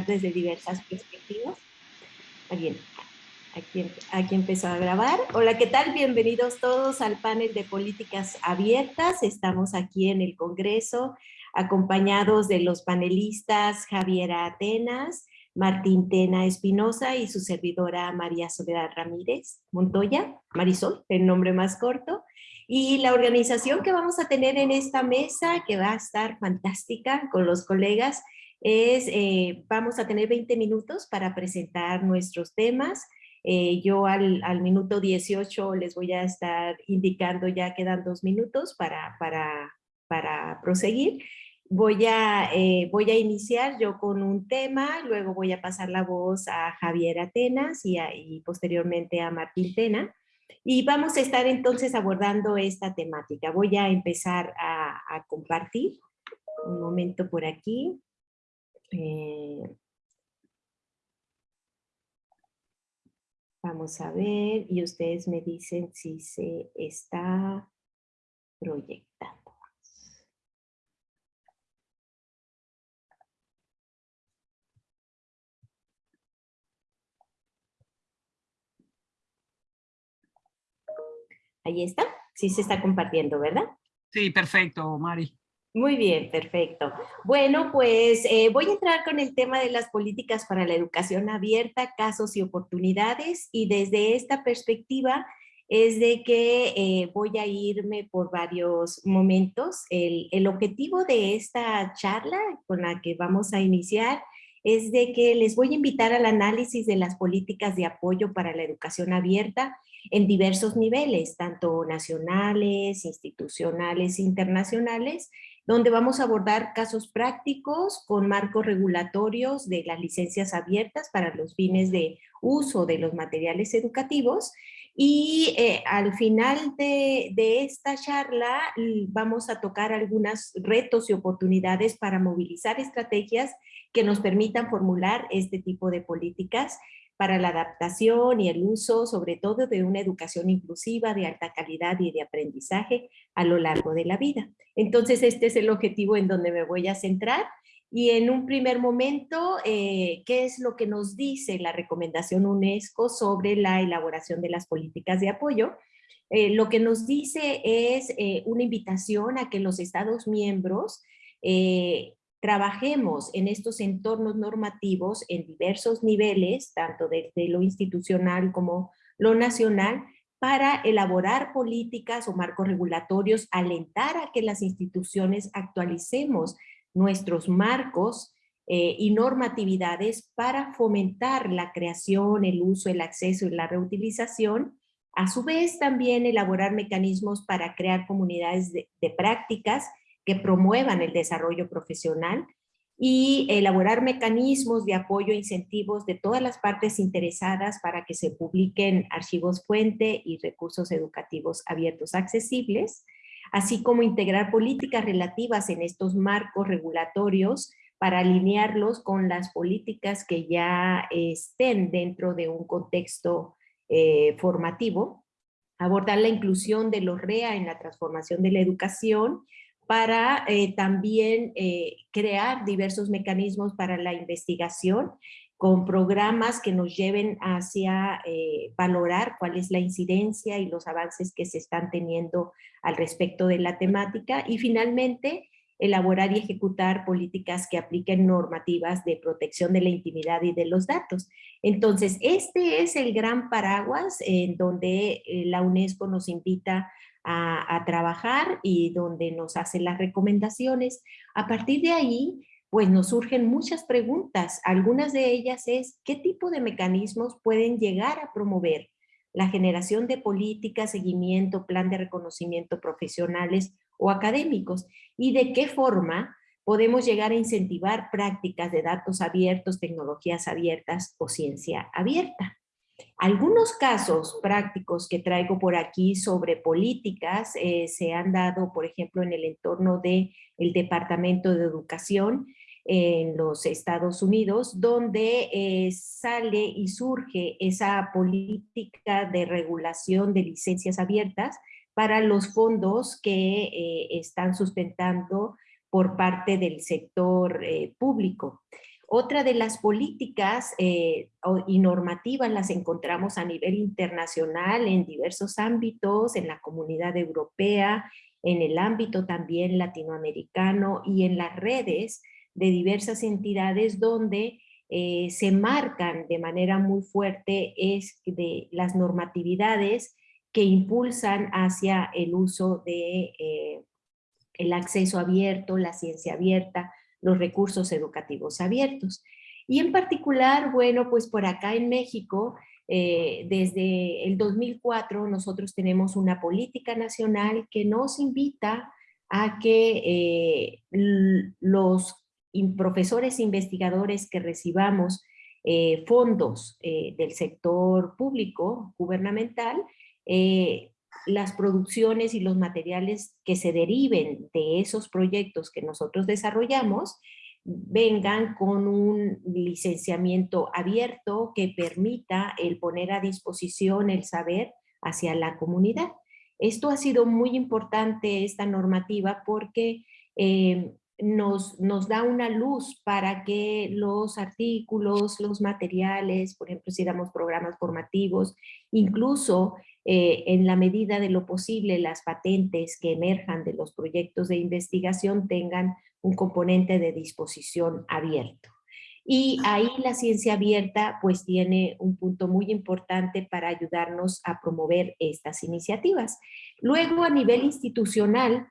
desde diversas perspectivas. Alguien, aquí, aquí empezó a grabar. Hola, ¿qué tal? Bienvenidos todos al panel de políticas abiertas. Estamos aquí en el Congreso acompañados de los panelistas Javiera Atenas, Martín Tena Espinosa y su servidora María Soledad Ramírez Montoya, Marisol, el nombre más corto. Y la organización que vamos a tener en esta mesa, que va a estar fantástica con los colegas, es, eh, vamos a tener 20 minutos para presentar nuestros temas. Eh, yo al, al, minuto 18 les voy a estar indicando, ya quedan dos minutos para, para, para proseguir. Voy a, eh, voy a iniciar yo con un tema, luego voy a pasar la voz a Javier Atenas y, y posteriormente a Martín Tena. Y vamos a estar entonces abordando esta temática. Voy a empezar a, a compartir. Un momento por aquí. Eh, vamos a ver y ustedes me dicen si se está proyectando. Ahí está. Sí se está compartiendo, ¿verdad? Sí, perfecto, Mari. Muy bien, perfecto. Bueno, pues eh, voy a entrar con el tema de las políticas para la educación abierta, casos y oportunidades, y desde esta perspectiva es de que eh, voy a irme por varios momentos. El, el objetivo de esta charla con la que vamos a iniciar es de que les voy a invitar al análisis de las políticas de apoyo para la educación abierta en diversos niveles, tanto nacionales, institucionales, internacionales, donde vamos a abordar casos prácticos con marcos regulatorios de las licencias abiertas para los fines de uso de los materiales educativos. Y eh, al final de, de, esta charla vamos a tocar algunos retos y oportunidades para movilizar estrategias que nos permitan formular este tipo de políticas para la adaptación y el uso, sobre todo, de una educación inclusiva de alta calidad y de aprendizaje a lo largo de la vida. Entonces, este es el objetivo en donde me voy a centrar. Y en un primer momento, eh, ¿qué es lo que nos dice la recomendación UNESCO sobre la elaboración de las políticas de apoyo? Eh, lo que nos dice es eh, una invitación a que los Estados miembros trabajemos en estos entornos normativos en diversos niveles, tanto desde lo institucional como lo nacional, para elaborar políticas o marcos regulatorios, alentar a que las instituciones actualicemos nuestros marcos eh, y normatividades para fomentar la creación, el uso, el acceso y la reutilización, a su vez también elaborar mecanismos para crear comunidades de, de prácticas que promuevan el desarrollo profesional y elaborar mecanismos de apoyo e incentivos de todas las partes interesadas para que se publiquen archivos fuente y recursos educativos abiertos accesibles, así como integrar políticas relativas en estos marcos regulatorios para alinearlos con las políticas que ya estén dentro de un contexto eh, formativo, abordar la inclusión de los REA en la transformación de la educación, para eh, también eh, crear diversos mecanismos para la investigación con programas que nos lleven hacia eh, valorar cuál es la incidencia y los avances que se están teniendo al respecto de la temática y finalmente elaborar y ejecutar políticas que apliquen normativas de protección de la intimidad y de los datos. Entonces, este es el gran paraguas en donde la UNESCO nos invita a, trabajar y donde nos hace las recomendaciones. A partir de ahí, pues nos surgen muchas preguntas. Algunas de ellas es, ¿qué tipo de mecanismos pueden llegar a promover la generación de políticas, seguimiento, plan de reconocimiento profesionales o académicos? ¿Y de qué forma podemos llegar a incentivar prácticas de datos abiertos, tecnologías abiertas o ciencia abierta? Algunos casos prácticos que traigo por aquí sobre políticas eh, se han dado, por ejemplo, en el entorno del el Departamento de Educación en los Estados Unidos, donde eh, sale y surge esa política de regulación de licencias abiertas para los fondos que eh, están sustentando por parte del sector público. Otra de las políticas eh, y normativas las encontramos a nivel internacional en diversos ámbitos, en la comunidad europea, en el ámbito también latinoamericano y en las redes de diversas entidades donde eh, se marcan de manera muy fuerte es las normatividades que impulsan hacia el uso de eh, el acceso abierto, la ciencia abierta, los recursos educativos abiertos. Y en particular, bueno, pues por acá en México, eh, desde el 2004 nosotros tenemos una política nacional que nos invita a que los profesores investigadores que recibamos eh, fondos eh, del sector público, gubernamental, eh, las producciones y los materiales que se deriven de esos proyectos que nosotros desarrollamos vengan con un licenciamiento abierto que permita el poner a disposición el saber hacia la comunidad. Esto ha sido muy importante, esta normativa, porque nos, nos da una luz para que los artículos, los materiales, por ejemplo, si damos programas formativos, incluso eh, en la medida de lo posible las patentes que emerjan de los proyectos de investigación tengan un componente de disposición abierto. Y ahí la ciencia abierta pues tiene un punto muy importante para ayudarnos a promover estas iniciativas. Luego a nivel institucional,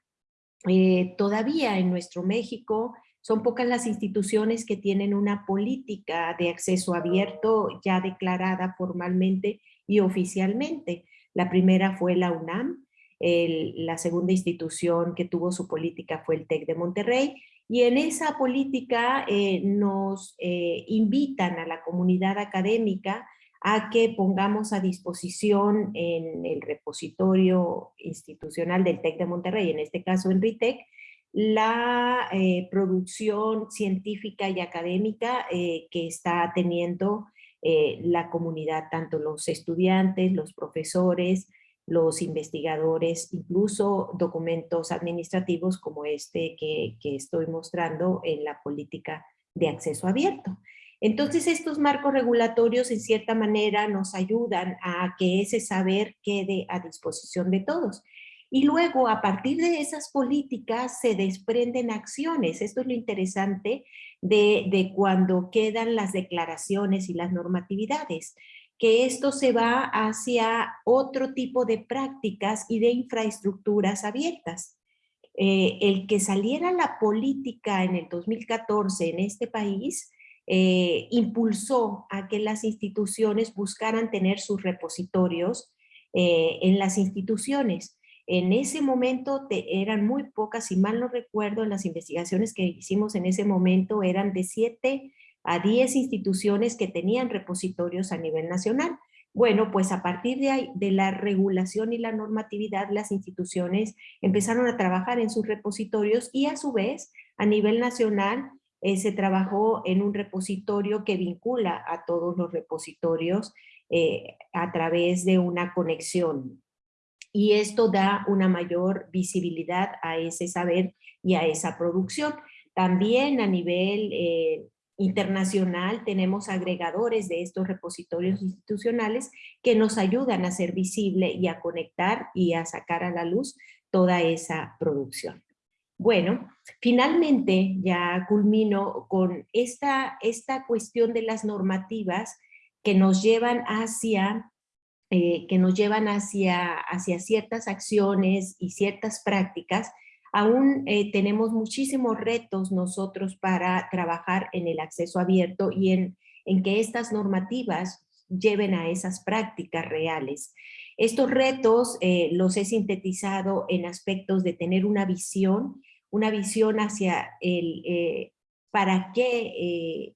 eh, todavía en nuestro México son pocas las instituciones que tienen una política de acceso abierto ya declarada formalmente y oficialmente. La primera fue la UNAM, la segunda institución que tuvo su política fue el TEC de Monterrey, y en esa política eh, nos eh, invitan a la comunidad académica a que pongamos a disposición en el repositorio institucional del TEC de Monterrey, en este caso en RITEC, la eh, producción científica y académica eh, que está teniendo eh, la comunidad, tanto los estudiantes, los profesores, los investigadores, incluso documentos administrativos como este que, que estoy mostrando en la política de acceso abierto. Entonces estos marcos regulatorios en cierta manera nos ayudan a que ese saber quede a disposición de todos. Y luego a partir de esas políticas se desprenden acciones. Esto es lo interesante de, de cuando quedan las declaraciones y las normatividades que esto se va hacia otro tipo de prácticas y de infraestructuras abiertas. Eh, el que saliera la política en el 2014 en este país eh, impulsó a que las instituciones buscaran tener sus repositorios eh, en las instituciones. En ese momento eran muy pocas, si mal no recuerdo, en las investigaciones que hicimos en ese momento eran de 7 a 10 instituciones que tenían repositorios a nivel nacional. Bueno, pues a partir de la regulación y la normatividad, las instituciones empezaron a trabajar en sus repositorios y a su vez, a nivel nacional, eh, se trabajó en un repositorio que vincula a todos los repositorios eh, a través de una conexión. Y esto da una mayor visibilidad a ese saber y a esa producción. También a nivel eh, internacional tenemos agregadores de estos repositorios institucionales que nos ayudan a ser visible y a conectar y a sacar a la luz toda esa producción. Bueno, finalmente ya culmino con esta, esta cuestión de las normativas que nos llevan hacia, eh, que nos llevan hacia, hacia ciertas acciones y ciertas prácticas. Aún eh, tenemos muchísimos retos nosotros para trabajar en el acceso abierto y en, en que estas normativas lleven a esas prácticas reales. Estos retos eh, los he sintetizado en aspectos de tener una visión, una visión hacia el, eh, para qué eh,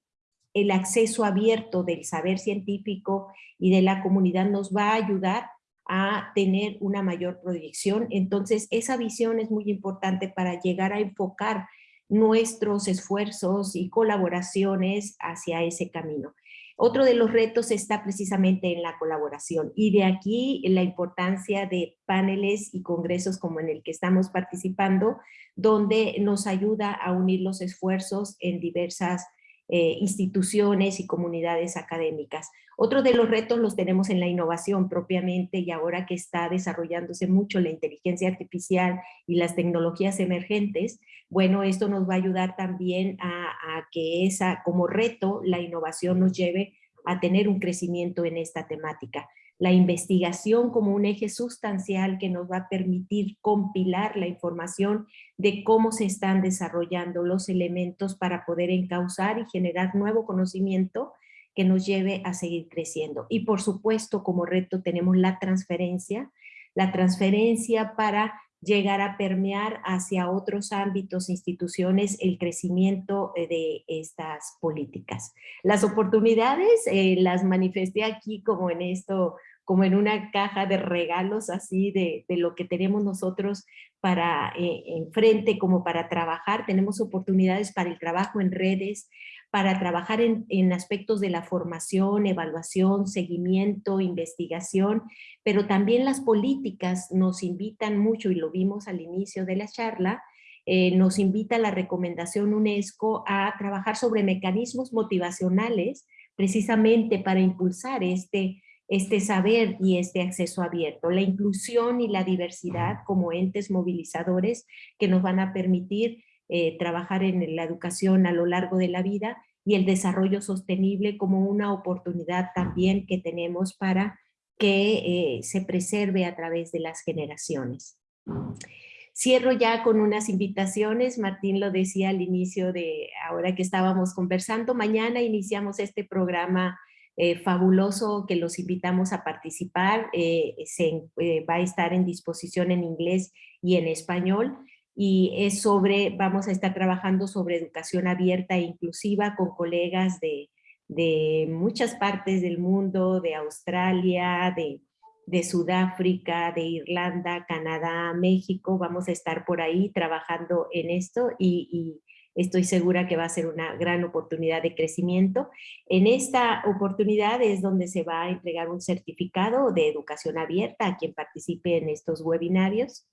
el acceso abierto del saber científico y de la comunidad nos va a ayudar a tener una mayor proyección. Entonces, esa visión es muy importante para llegar a enfocar nuestros esfuerzos y colaboraciones hacia ese camino. Otro de los retos está precisamente en la colaboración y de aquí la importancia de paneles y congresos como en el que estamos participando, donde nos ayuda a unir los esfuerzos en diversas eh, instituciones y comunidades académicas. Otro de los retos los tenemos en la innovación propiamente y ahora que está desarrollándose mucho la inteligencia artificial y las tecnologías emergentes, bueno, esto nos va a ayudar también a, que esa, como reto, la innovación nos lleve a tener un crecimiento en esta temática la investigación como un eje sustancial que nos va a permitir compilar la información de cómo se están desarrollando los elementos para poder encauzar y generar nuevo conocimiento que nos lleve a seguir creciendo. Y por supuesto, como reto tenemos la transferencia, la transferencia para llegar a permear hacia otros ámbitos, instituciones, el crecimiento eh, de estas políticas. Las oportunidades eh, las manifesté aquí como en esto como en una caja de regalos así de, lo que tenemos nosotros para eh, enfrente como para trabajar. Tenemos oportunidades para el trabajo en redes, para trabajar en, en, aspectos de la formación, evaluación, seguimiento, investigación, pero también las políticas nos invitan mucho, y lo vimos al inicio de la charla, eh, nos invita la recomendación UNESCO a trabajar sobre mecanismos motivacionales precisamente para impulsar este este saber y este acceso abierto, la inclusión y la diversidad como entes movilizadores que nos van a permitir eh, trabajar en la educación a lo largo de la vida y el desarrollo sostenible como una oportunidad también que tenemos para que eh, se preserve a través de las generaciones. Cierro ya con unas invitaciones, Martín lo decía al inicio de ahora que estábamos conversando, mañana iniciamos este programa eh, fabuloso que los invitamos a participar. Se, va a estar en disposición en inglés y en español y es sobre, vamos a estar trabajando sobre educación abierta e inclusiva con colegas de, de muchas partes del mundo, de Australia, de, de Sudáfrica, de Irlanda, Canadá, México. Vamos a estar por ahí trabajando en esto y estoy segura que va a ser una gran oportunidad de crecimiento. En esta oportunidad es donde se va a entregar un certificado de educación abierta a quien participe en estos webinarios.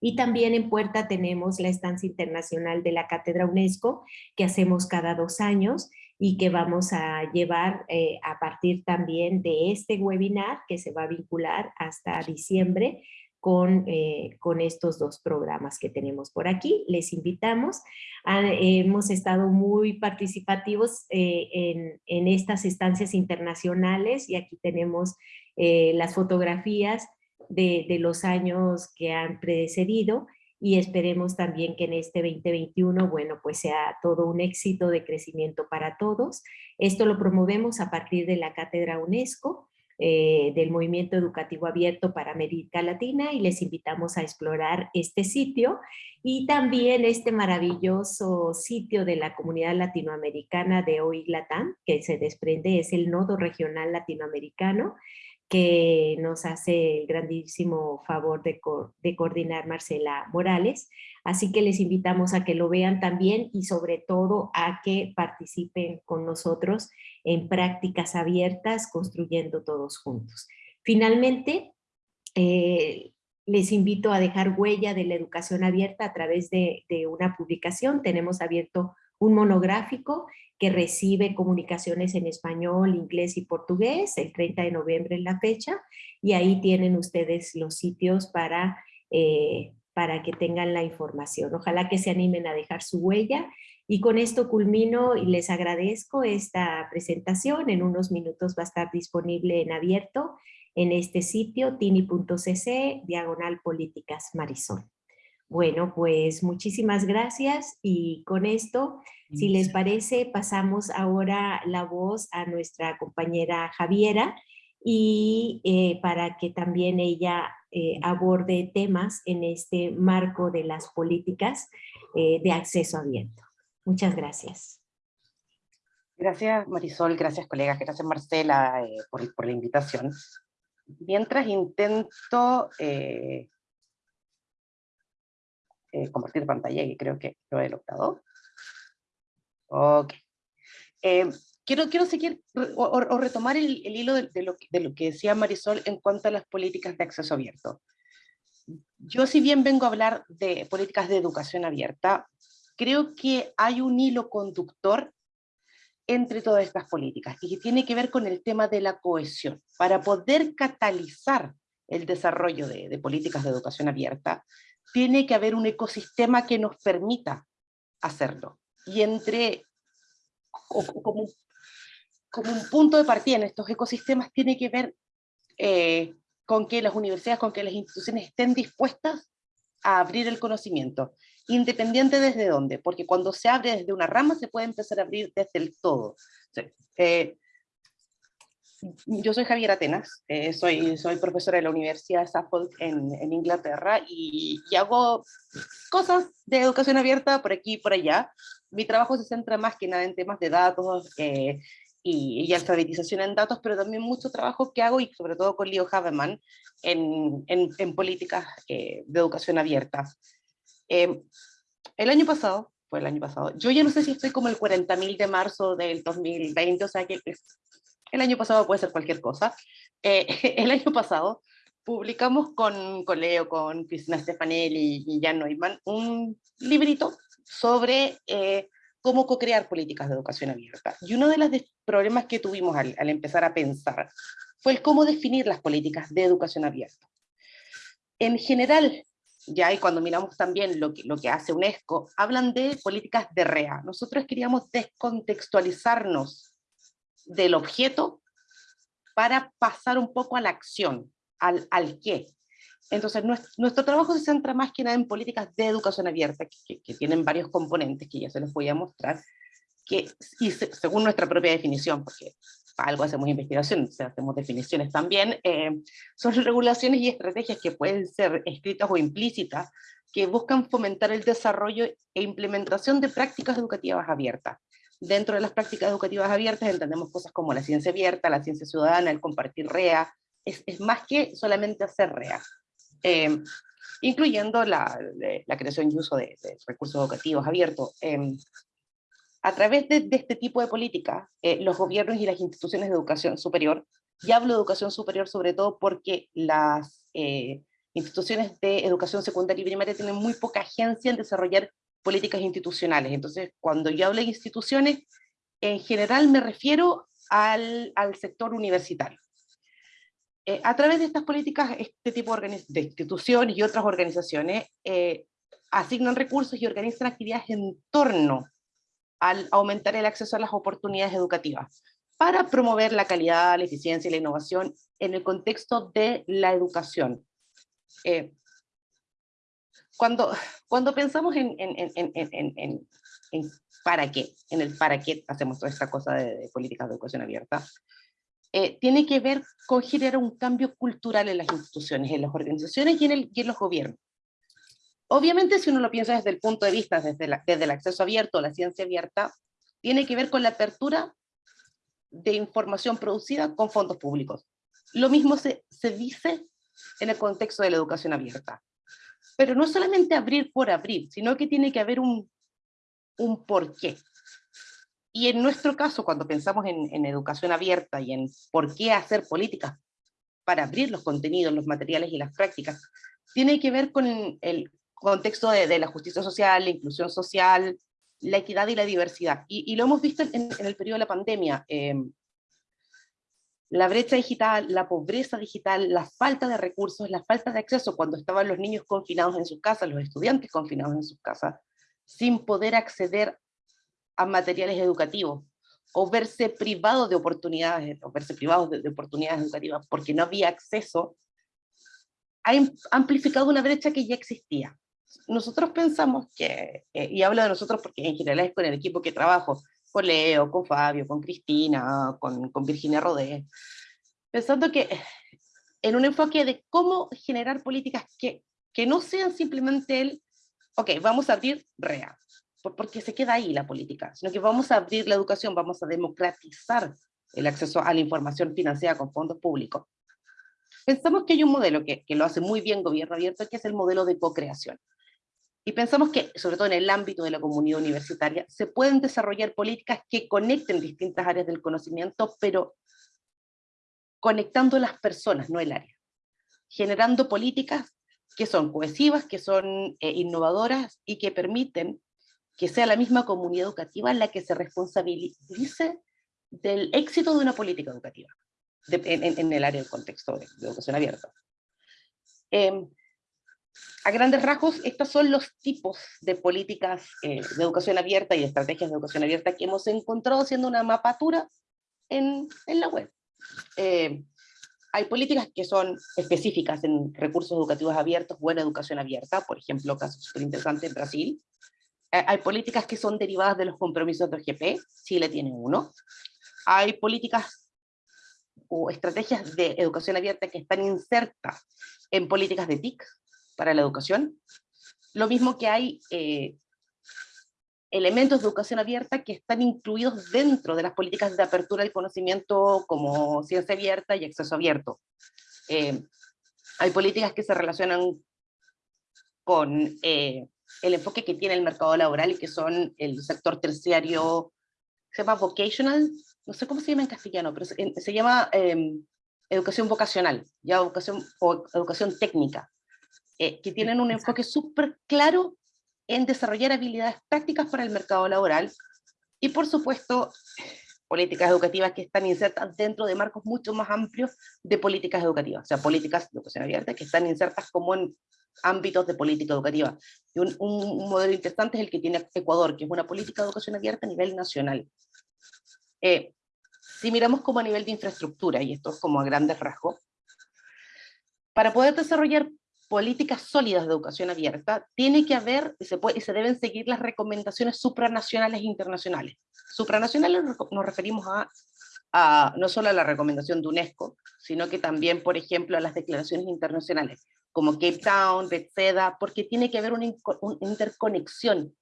Y también en puerta tenemos la estancia internacional de la Cátedra UNESCO que hacemos cada dos años y que vamos a llevar eh, a partir también de este webinar que se va a vincular hasta diciembre con, eh, con estos dos programas que tenemos por aquí. Les invitamos. hemos estado muy participativos eh, en, en, estas estancias internacionales y aquí tenemos las fotografías de, los años que han precedido y esperemos también que en este 2021, bueno, pues sea todo un éxito de crecimiento para todos. Esto lo promovemos a partir de la Cátedra UNESCO eh, del Movimiento Educativo Abierto para América Latina y les invitamos a explorar este sitio y también este maravilloso sitio de la comunidad latinoamericana de OIGLATAM que se desprende es el nodo regional latinoamericano que nos hace el grandísimo favor de, coordinar Marcela Morales. Así que les invitamos a que lo vean también y sobre todo a que participen con nosotros en prácticas abiertas, construyendo todos juntos. Finalmente, eh, les invito a dejar huella de la educación abierta a través de una publicación. Tenemos abierto un monográfico que recibe comunicaciones en español, inglés y portugués, el 30 de noviembre en la fecha, y ahí tienen ustedes los sitios para, eh, para que tengan la información. Ojalá que se animen a dejar su huella, y con esto culmino y les agradezco esta presentación, en unos minutos va a estar disponible en abierto en este sitio, tini.cc, diagonal políticas Marisol. Bueno, pues muchísimas gracias y con esto, si les parece, pasamos ahora la voz a nuestra compañera Javiera y eh, para que también ella eh, aborde temas en este marco de las políticas eh, de acceso abierto. Muchas gracias. Gracias Marisol, gracias colegas, gracias Marcela por, por, la invitación. Mientras intento eh, compartir pantalla, y creo que lo he logrado. Ok. Eh, quiero, quiero seguir o, retomar el, hilo de, lo, de, lo, que decía Marisol en cuanto a las políticas de acceso abierto. Yo si bien vengo a hablar de políticas de educación abierta, creo que hay un hilo conductor entre todas estas políticas y que tiene que ver con el tema de la cohesión. Para poder catalizar el desarrollo de, políticas de educación abierta, tiene que haber un ecosistema que nos permita hacerlo. Y entre, como, un punto de partida en estos ecosistemas, tiene que ver eh, con que las universidades, con que las instituciones estén dispuestas a abrir el conocimiento, independiente desde dónde, porque cuando se abre desde una rama se puede empezar a abrir desde el todo. Eh, yo soy Javier Atenas, eh, soy, soy profesora de la Universidad de Suffolk en, en Inglaterra y, hago cosas de educación abierta por aquí y por allá. Mi trabajo se centra más que nada en temas de datos eh, y, y, alfabetización en datos, pero también mucho trabajo que hago, y sobre todo con Leo Haveman, en, en, en políticas de educación abierta. Em, el año pasado, fue el año pasado, yo ya no sé si estoy como el 40.000 de marzo del 2020, o sea que el año pasado puede ser cualquier cosa. Eh, el año pasado publicamos con, con Leo, con Cristina Stefanelli y Jan Neumann un librito sobre eh, cómo co-crear políticas de educación abierta. Y uno de los problemas que tuvimos al, empezar a pensar fue el cómo definir las políticas de educación abierta. En general, ya y cuando miramos también lo que hace UNESCO, hablan de políticas de REA. Nosotros queríamos descontextualizarnos del objeto para pasar un poco a la acción, al, al qué. Entonces, nuestro, trabajo se centra más que nada en políticas de educación abierta, que, tienen varios componentes que ya se los voy a mostrar, que, y según nuestra propia definición, porque algo hacemos investigación, hacemos definiciones también, eh, son regulaciones y estrategias que pueden ser escritas o implícitas, que buscan fomentar el desarrollo e implementación de prácticas educativas abiertas. Dentro de las prácticas educativas abiertas entendemos cosas como la ciencia abierta, la ciencia ciudadana, el compartir REA, es, más que solamente hacer REA. Eh, incluyendo la, creación y uso de, recursos educativos abiertos. Eh, a través de, este tipo de políticas, eh, los gobiernos y las instituciones de educación superior, y hablo de educación superior sobre todo porque las eh, instituciones de educación secundaria y primaria tienen muy poca agencia en desarrollar políticas institucionales. Entonces, cuando yo hablo de instituciones, en general me refiero al, al sector universitario. Eh, a través de estas políticas, este tipo de, de instituciones y otras organizaciones asignan recursos y organizan actividades en torno al aumentar el acceso a las oportunidades educativas para promover la calidad, la eficiencia y la innovación en el contexto de la educación. Eh, cuando, cuando pensamos en, en, en, en, para qué, en el para qué hacemos toda esta cosa de, políticas de educación abierta, eh, tiene que ver con generar un cambio cultural en las instituciones, en las organizaciones y en, el, y en los gobiernos. Obviamente, si uno lo piensa desde el punto de vista, desde, desde el acceso abierto, la ciencia abierta, tiene que ver con la apertura de información producida con fondos públicos. Lo mismo se, se dice en el contexto de la educación abierta. Pero no solamente abrir por abrir, sino que tiene que haber un, un porqué. Y en nuestro caso, cuando pensamos en, en, educación abierta y en por qué hacer políticas para abrir los contenidos, los materiales y las prácticas, tiene que ver con el, contexto de, la justicia social, la inclusión social, la equidad y la diversidad. Y, lo hemos visto en, el periodo de la pandemia. Em, la brecha digital, la pobreza digital, la falta de recursos, la falta de acceso cuando estaban los niños confinados en sus casas, los estudiantes confinados en sus casas, sin poder acceder a materiales educativos, o verse privados de oportunidades, o verse privados de oportunidades educativas porque no había acceso, ha amplificado una brecha que ya existía. Nosotros pensamos que, eh, y hablo de nosotros porque en general es con el equipo que trabajo, con Leo, con Fabio, con Cristina, con, con Virginia Rodé, pensando que en un enfoque de cómo generar políticas que, que no sean simplemente el, ok, vamos a abrir REA, porque se queda ahí la política, sino que vamos a abrir la educación, vamos a democratizar el acceso a la información financiada con fondos públicos. Pensamos que hay un modelo que, que lo hace muy bien gobierno abierto, que es el modelo de co-creación. Y pensamos que, sobre todo en el ámbito de la comunidad universitaria, se pueden desarrollar políticas que conecten distintas áreas del conocimiento, pero conectando las personas, no el área. Generando políticas que son cohesivas, que son eh, innovadoras y que permiten que sea la misma comunidad educativa la que se responsabilice del éxito de una política educativa en, el área del contexto de, educación abierta. Em, a grandes rasgos, estos son los tipos de políticas eh, de educación abierta y estrategias de educación abierta que hemos encontrado haciendo una mapatura en, en la web. Eh, hay políticas que son específicas en recursos educativos abiertos, buena educación abierta, por ejemplo, caso súper interesante en Brasil. Eh, hay políticas que son derivadas de los compromisos de OGP, Chile tiene uno. Hay políticas o estrategias de educación abierta que están insertas en políticas de TIC para la educación. Lo mismo que hay eh, elementos de educación abierta que están incluidos dentro de las políticas de apertura del conocimiento como ciencia abierta y acceso abierto. Eh, hay políticas que se relacionan con eh, el enfoque que tiene el mercado laboral y que son el sector terciario, se llama vocational, no sé cómo se llama en castellano, pero se, llama em, educación vocacional, ya educación, o educación técnica, eh, que tienen un enfoque súper claro en desarrollar habilidades prácticas para el mercado laboral y por supuesto políticas educativas que están insertas dentro de marcos mucho más amplios de políticas educativas, o sea, políticas de educación abierta que están insertas como en ámbitos de política educativa. Y un, modelo interesante es el que tiene Ecuador, que es una política de educación abierta a nivel nacional. Eh, si miramos como a nivel de infraestructura, y esto es como a grandes rasgos, para poder desarrollar políticas sólidas de educación abierta, tiene que haber, y se, puede, se deben seguir las recomendaciones supranacionales e internacionales. Supranacionales nos referimos a, a, no solo a la recomendación de UNESCO, sino que también, por ejemplo, a las declaraciones internacionales, como Cape Town, Bethesda, porque tiene que haber una, interconexión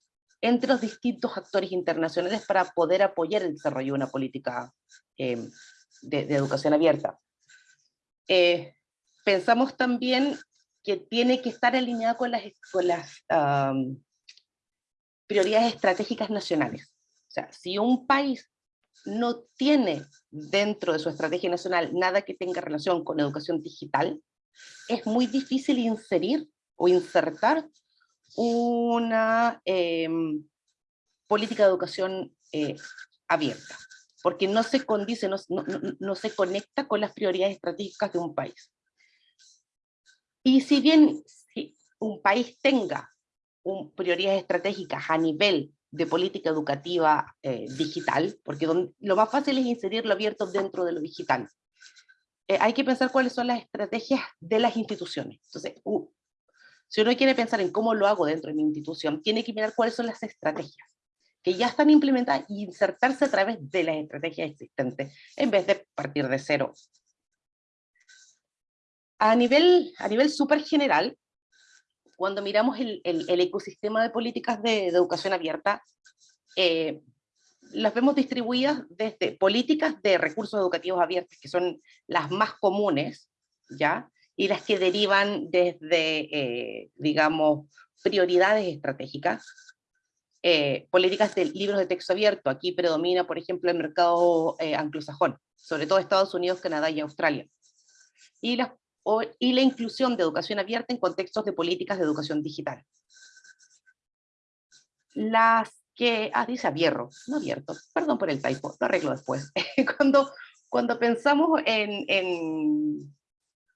entre los distintos actores internacionales para poder apoyar el desarrollo de una política eh, de, educación abierta. Eh, pensamos también que tiene que estar alineada con las, prioridades estratégicas nacionales. O sea, si un país no tiene dentro de su estrategia nacional nada que tenga relación con educación digital, es muy difícil inserir o insertar una em, política de educación eh, abierta, porque no se condice, no, se conecta con las prioridades estratégicas de un país. Y si bien un país tenga un, prioridades estratégicas a nivel de política educativa eh, digital, porque lo más fácil es inserirlo abierto dentro de lo digital, eh, hay que pensar cuáles son las estrategias de las instituciones. Entonces, si uno quiere pensar en cómo lo hago dentro de mi institución, tiene que mirar cuáles son las estrategias que ya están implementadas y insertarse a través de las estrategias existentes, en vez de partir de cero a nivel, a nivel súper general, cuando miramos el, el, ecosistema de políticas de, educación abierta, eh, las vemos distribuidas desde políticas de recursos educativos abiertos, que son las más comunes, ¿ya? y las que derivan desde, eh, digamos, prioridades estratégicas, eh, políticas de libros de texto abierto, aquí predomina, por ejemplo, el mercado anglosajón, sobre todo Estados Unidos, Canadá y Australia. Y las y la inclusión de educación abierta en contextos de políticas de educación digital. Las que, ah, dice abierto, no abierto, perdón por el typo, lo arreglo después. cuando, cuando pensamos en, en,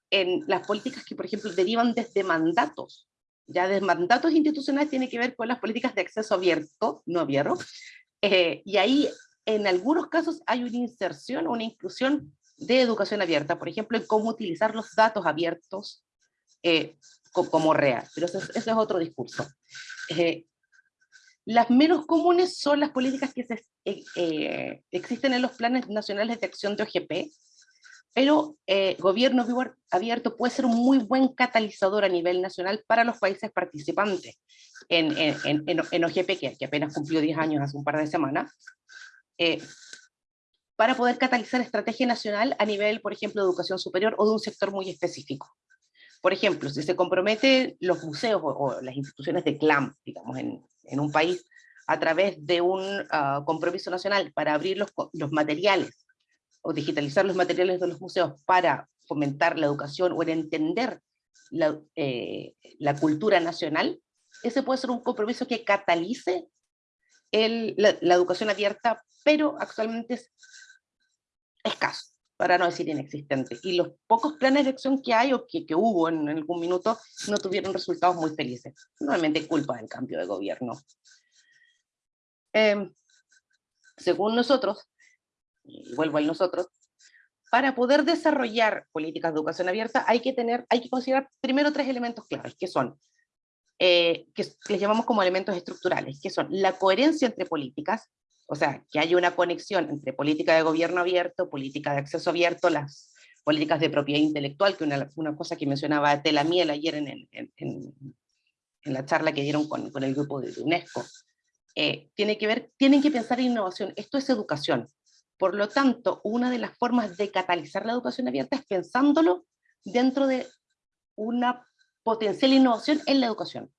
en las políticas que, por ejemplo, derivan desde mandatos, ya de mandatos institucionales tiene que ver con las políticas de acceso abierto, no abierto, eh, y ahí en algunos casos hay una inserción o una inclusión de educación abierta, por ejemplo, en cómo utilizar los datos abiertos eh, como real, pero ese, es otro discurso. Eh, las menos comunes son las políticas que se, eh, existen en los planes nacionales de acción de OGP, pero gobierno abierto puede ser un muy buen catalizador a nivel nacional para los países participantes en, en, en, OGP, que, que, apenas cumplió 10 años hace un par de semanas, para poder catalizar estrategia nacional a nivel, por ejemplo, de educación superior o de un sector muy específico. Por ejemplo, si se compromete los museos o, las instituciones de CLAM, digamos, en, en, un país, a través de un ah, compromiso nacional para abrir los, los materiales o digitalizar los materiales de los museos para fomentar la educación o en entender la, eh, la cultura nacional, ese puede ser un compromiso que catalice el, la, la, educación abierta, pero actualmente escaso, para no decir inexistente. Y los pocos planes de acción que hay o que, que hubo en, algún minuto no tuvieron resultados muy felices. Normalmente culpa del cambio de gobierno. Em, según nosotros, y vuelvo a nosotros, para poder desarrollar políticas de educación abierta hay que, tener, hay que considerar primero tres elementos claves, que son, eh, que les llamamos como elementos estructurales, que son la coherencia entre políticas, o sea, que haya una conexión entre política de gobierno abierto, política de acceso abierto, las políticas de propiedad intelectual, que una, una cosa que mencionaba Telamiel ayer en, en, en, en, la charla que dieron con, con el grupo de UNESCO, eh, tiene que ver, tienen que pensar en innovación, esto es educación, por lo tanto, una de las formas de catalizar la educación abierta es pensándolo dentro de una potencial innovación en la educación.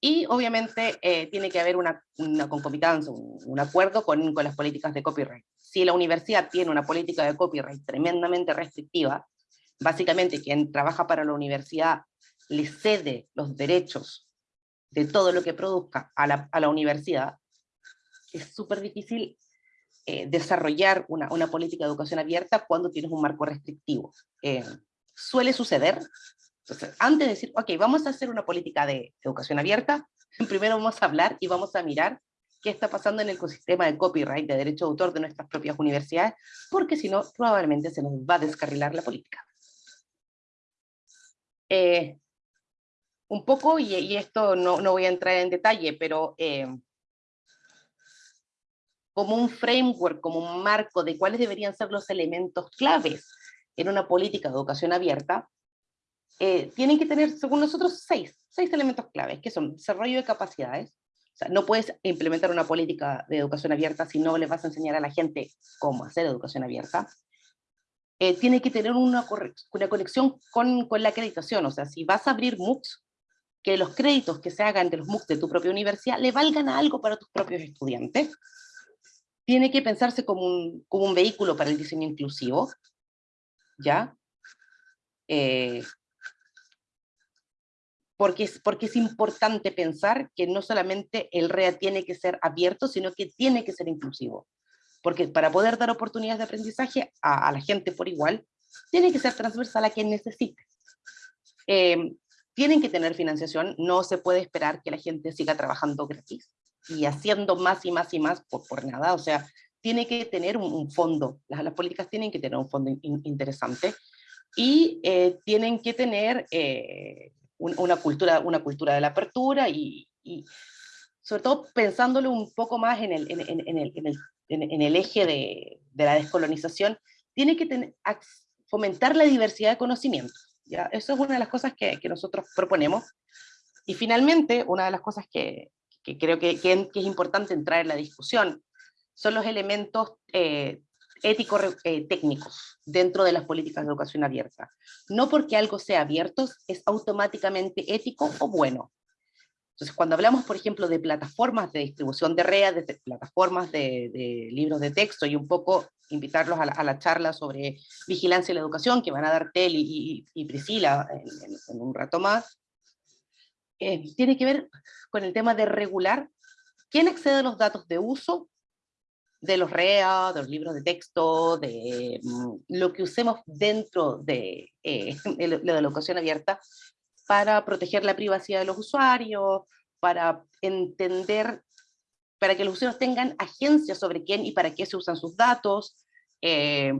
Y obviamente eh, tiene que haber una, una concomitancia, un, acuerdo con, las políticas de copyright. Si la universidad tiene una política de copyright tremendamente restrictiva, básicamente quien trabaja para la universidad le cede los derechos de todo lo que produzca a la, universidad, es súper difícil eh, desarrollar una, una, política de educación abierta cuando tienes un marco restrictivo. Eh, suele suceder, entonces, antes de decir, ok, vamos a hacer una política de educación abierta, primero vamos a hablar y vamos a mirar qué está pasando en el ecosistema de copyright, de derecho de autor de nuestras propias universidades, porque si no, probablemente se nos va a descarrilar la política. Eh, un poco, y, y esto no, no, voy a entrar en detalle, pero eh, como un framework, como un marco de cuáles deberían ser los elementos claves en una política de educación abierta, eh, tienen que tener, según nosotros, seis, seis elementos claves, que son desarrollo de capacidades, o sea, no puedes implementar una política de educación abierta si no le vas a enseñar a la gente cómo hacer educación abierta. Eh, tiene que tener una, una conexión con, con, la acreditación, o sea, si vas a abrir MOOCs, que los créditos que se hagan de los MOOCs de tu propia universidad le valgan a algo para tus propios estudiantes tiene que pensarse como un, como un vehículo para el diseño inclusivo, ¿ya? Eh, porque, es, porque es importante pensar que no solamente el REA tiene que ser abierto, sino que tiene que ser inclusivo. Porque para poder dar oportunidades de aprendizaje a, a la gente por igual, tiene que ser transversal a quien necesite. Eh, tienen que tener financiación, no se puede esperar que la gente siga trabajando gratis y haciendo más y más y más por, por nada, o sea, tiene que tener un, fondo, las, las, políticas tienen que tener un fondo interesante y eh, tienen que tener eh, un, una, cultura, una cultura de la apertura y, y, sobre todo pensándolo un poco más en el, en, en, en el, el, el, eje de, de, la descolonización, tiene que tener, fomentar la diversidad de conocimiento. ¿ya? Eso es una de las cosas que, que nosotros proponemos. Y finalmente, una de las cosas que, que creo que, que, es importante entrar en la discusión, son los elementos eh, éticos eh, dentro de las políticas de educación abierta. No porque algo sea abierto es automáticamente ético o bueno. Entonces, cuando hablamos, por ejemplo, de plataformas de distribución de redes, de plataformas de, libros de texto, y un poco invitarlos a la, charla sobre vigilancia y la educación, que van a dar Tel y, Priscila en, un rato más, eh, tiene que ver con el tema de regular quién accede a los datos de uso de los REA, de los libros de texto, de mm, lo que usemos dentro de, eh, la educación abierta para proteger la privacidad de los usuarios, para entender, para que los usuarios tengan agencia sobre quién y para qué se usan sus datos, eh,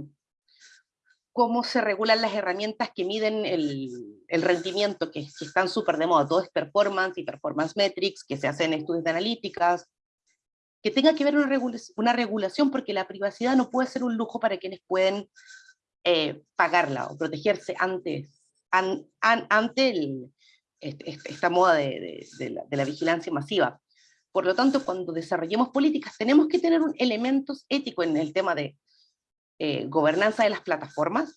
cómo se regulan las herramientas que miden el, el rendimiento, que, que están súper de moda, todo es performance y performance metrics, que se hacen estudios de analíticas, que tenga que ver una, regulación, una regulación porque la privacidad no puede ser un lujo para quienes pueden eh, pagarla o protegerse antes, an, an, ante el, este, esta moda de, de, de, la, de, la, vigilancia masiva. Por lo tanto, cuando desarrollemos políticas, tenemos que tener un elementos éticos en el tema de eh, gobernanza de las plataformas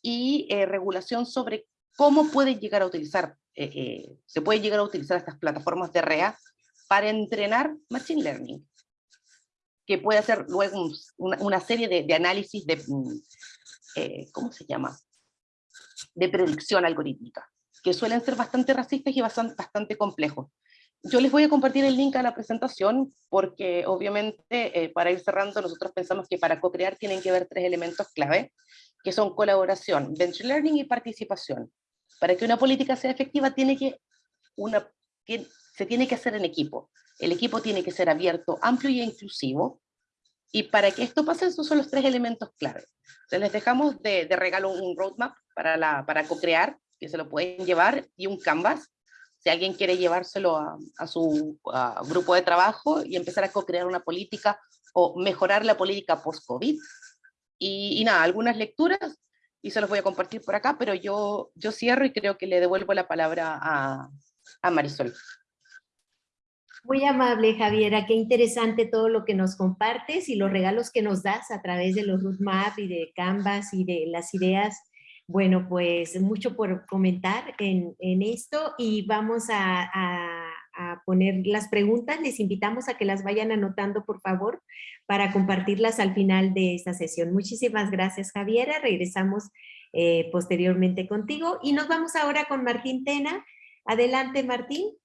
y eh, regulación sobre cómo pueden llegar a utilizar, eh, eh, se puede llegar a utilizar estas plataformas de REA para entrenar Machine Learning, que puede hacer luego un, una, una, serie de, de análisis de, mm, eh, ¿cómo se llama? De predicción algorítmica, que suelen ser bastante racistas y bastante, bastante complejos. yo les voy a compartir el link a la presentación porque obviamente eh, para ir cerrando nosotros pensamos que para co-crear tienen que haber tres elementos clave, que son colaboración, venture learning y participación. Para que una política sea efectiva tiene que una, se tiene que hacer en equipo. El equipo tiene que ser abierto, amplio y inclusivo. Y para que esto pase, esos son los tres elementos clave. Entonces les dejamos de, regalo un roadmap para, para co-crear, que se lo pueden llevar, y un canvas si alguien quiere llevárselo a, su grupo de trabajo y empezar a co-crear una política o mejorar la política post-COVID. Y, nada, algunas lecturas y se los voy a compartir por acá, pero yo, yo cierro y creo que le devuelvo la palabra a, a Marisol. Muy amable, Javiera. Qué interesante todo lo que nos compartes y los regalos que nos das a través de los roadmap y de Canvas y de las ideas bueno, pues mucho por comentar en, esto y vamos a, poner las preguntas. Les invitamos a que las vayan anotando, por favor, para compartirlas al final de esta sesión. Muchísimas gracias, Javiera. Regresamos eh, posteriormente contigo y nos vamos ahora con Martín Tena. Adelante, Martín.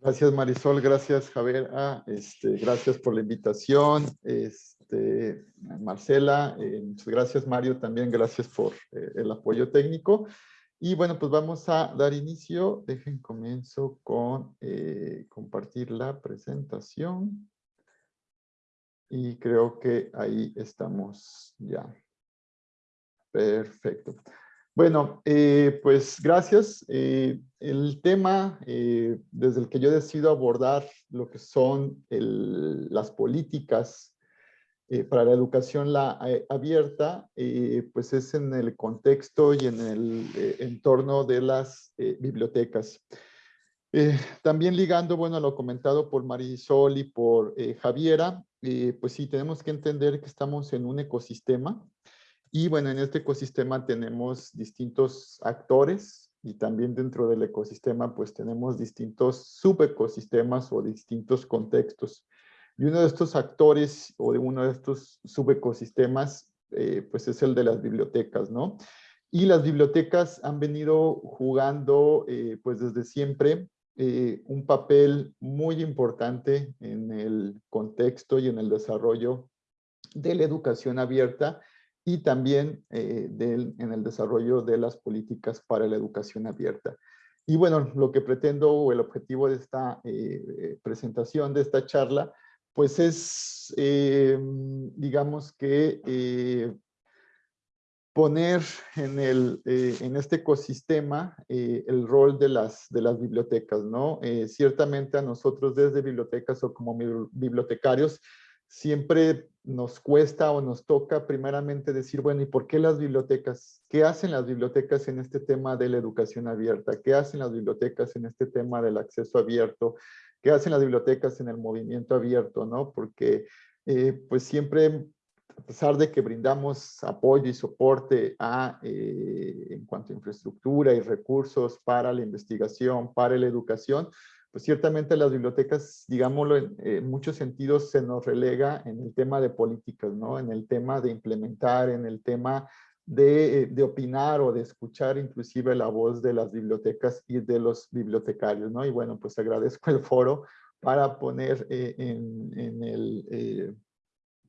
Gracias, Marisol. Gracias, Javier. este, gracias por la invitación. Este, Marcela, eh, gracias Mario, también gracias por eh, el apoyo técnico. Y bueno, pues vamos a dar inicio. Dejen comienzo con eh, compartir la presentación. Y creo que ahí estamos ya. Perfecto. Bueno, pues gracias. el tema desde el que yo decido abordar lo que son las políticas eh, para la educación la, eh, abierta, eh, pues es en el contexto y en el entorno de las bibliotecas. también ligando, bueno, lo comentado por Marisol y por Javiera, pues sí, tenemos que entender que estamos en un ecosistema y bueno, en este ecosistema tenemos distintos actores y también dentro del ecosistema pues tenemos distintos subecosistemas o distintos contextos. Y uno de estos actores o de uno de estos subecosistemas, eh, pues es el de las bibliotecas, ¿no? Y las bibliotecas han venido jugando, eh, pues desde siempre, eh, un papel muy importante en el contexto y en el desarrollo de la educación abierta y también en el desarrollo de las políticas para la educación abierta. Y bueno, lo que pretendo o el objetivo de esta presentación, de esta charla, pues es, eh, digamos que, eh, poner en, el, eh, en este ecosistema el rol de las, de las bibliotecas, ¿no? ciertamente a nosotros desde bibliotecas o como bibliotecarios, siempre nos cuesta o nos toca primeramente decir, bueno, ¿y por qué las bibliotecas? ¿Qué hacen las bibliotecas en este tema de la educación abierta? ¿Qué hacen las bibliotecas en este tema del acceso abierto? qué hacen las bibliotecas en el movimiento abierto, ¿no? Porque eh, pues siempre, a pesar de que brindamos apoyo y soporte a, eh, en cuanto a infraestructura y recursos para la investigación, para la educación, pues ciertamente las bibliotecas, digámoslo, en, muchos sentidos se nos relega en el tema de políticas, ¿no? En el tema de implementar, en el tema de, de, opinar o de escuchar inclusive la voz de las bibliotecas y de los bibliotecarios, ¿no? Y bueno, pues agradezco el foro para poner eh, en, en, el, eh,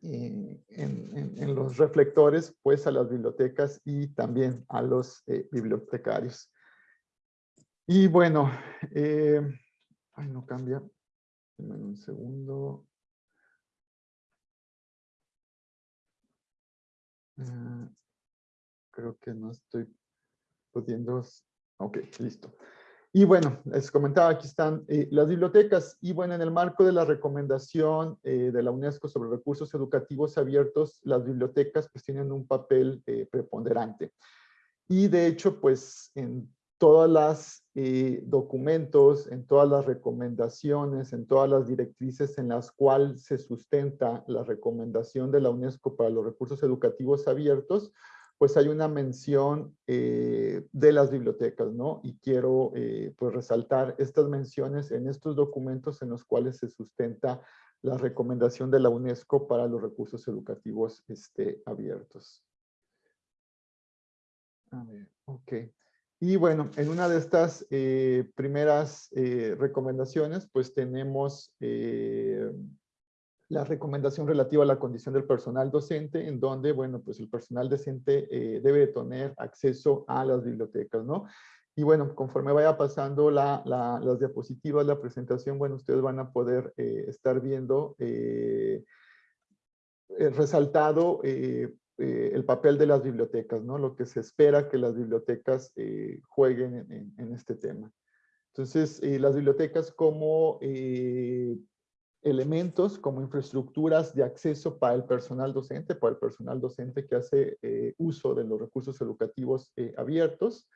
en, los reflectores pues a las bibliotecas y también a los eh, bibliotecarios. Y bueno, ay no cambia, un segundo. creo que no estoy pudiendo... Ok, listo. Y bueno, les comentaba, aquí están eh, las bibliotecas. Y bueno, en el marco de la recomendación eh, de la UNESCO sobre recursos educativos abiertos, las bibliotecas pues tienen un papel eh, preponderante. Y de hecho, pues en todas las documentos, en todas las recomendaciones, en todas las directrices en las cuales se sustenta la recomendación de la UNESCO para los recursos educativos abiertos, pues hay una mención eh, de las bibliotecas, ¿no? Y quiero eh, pues resaltar estas menciones en estos documentos en los cuales se sustenta la recomendación de la UNESCO para los recursos educativos este, abiertos. A ver, ok. Y bueno, en una de estas eh, primeras eh, recomendaciones, pues tenemos eh, la recomendación relativa a la condición del personal docente, en donde, bueno, pues el personal docente debe tener acceso a las bibliotecas, ¿no? Y bueno, conforme vaya pasando las diapositivas, la presentación, bueno, ustedes van a poder estar viendo resaltado eh, el papel de las bibliotecas, ¿no? Lo que se espera que las bibliotecas eh, jueguen en, este tema. Entonces, eh, las bibliotecas como elementos, como infraestructuras de acceso para el personal docente, para el personal docente que hace uso de los recursos educativos abiertos,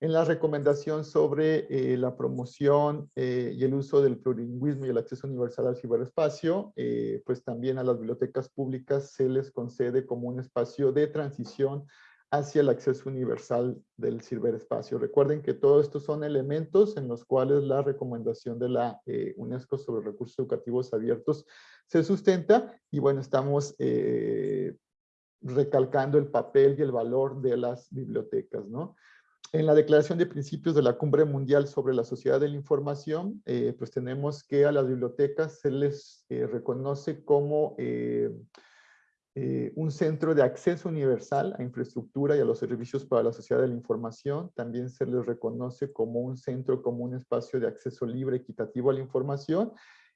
en la recomendación sobre eh, la promoción eh, y el uso del plurilingüismo y el acceso universal al ciberespacio, eh, pues también a las bibliotecas públicas se les concede como un espacio de transición hacia el acceso universal del ciberespacio. Recuerden que todos estos son elementos en los cuales la recomendación de la UNESCO sobre recursos educativos abiertos se sustenta y bueno, estamos recalcando el papel y el valor de las bibliotecas, ¿no? En la Declaración de Principios de la Cumbre Mundial sobre la Sociedad de la Información, eh, pues tenemos que a las bibliotecas se les eh, reconoce como eh, un centro de acceso universal a infraestructura y a los servicios para la sociedad de la información. También se les reconoce como un centro, como un espacio de acceso libre, equitativo a la información.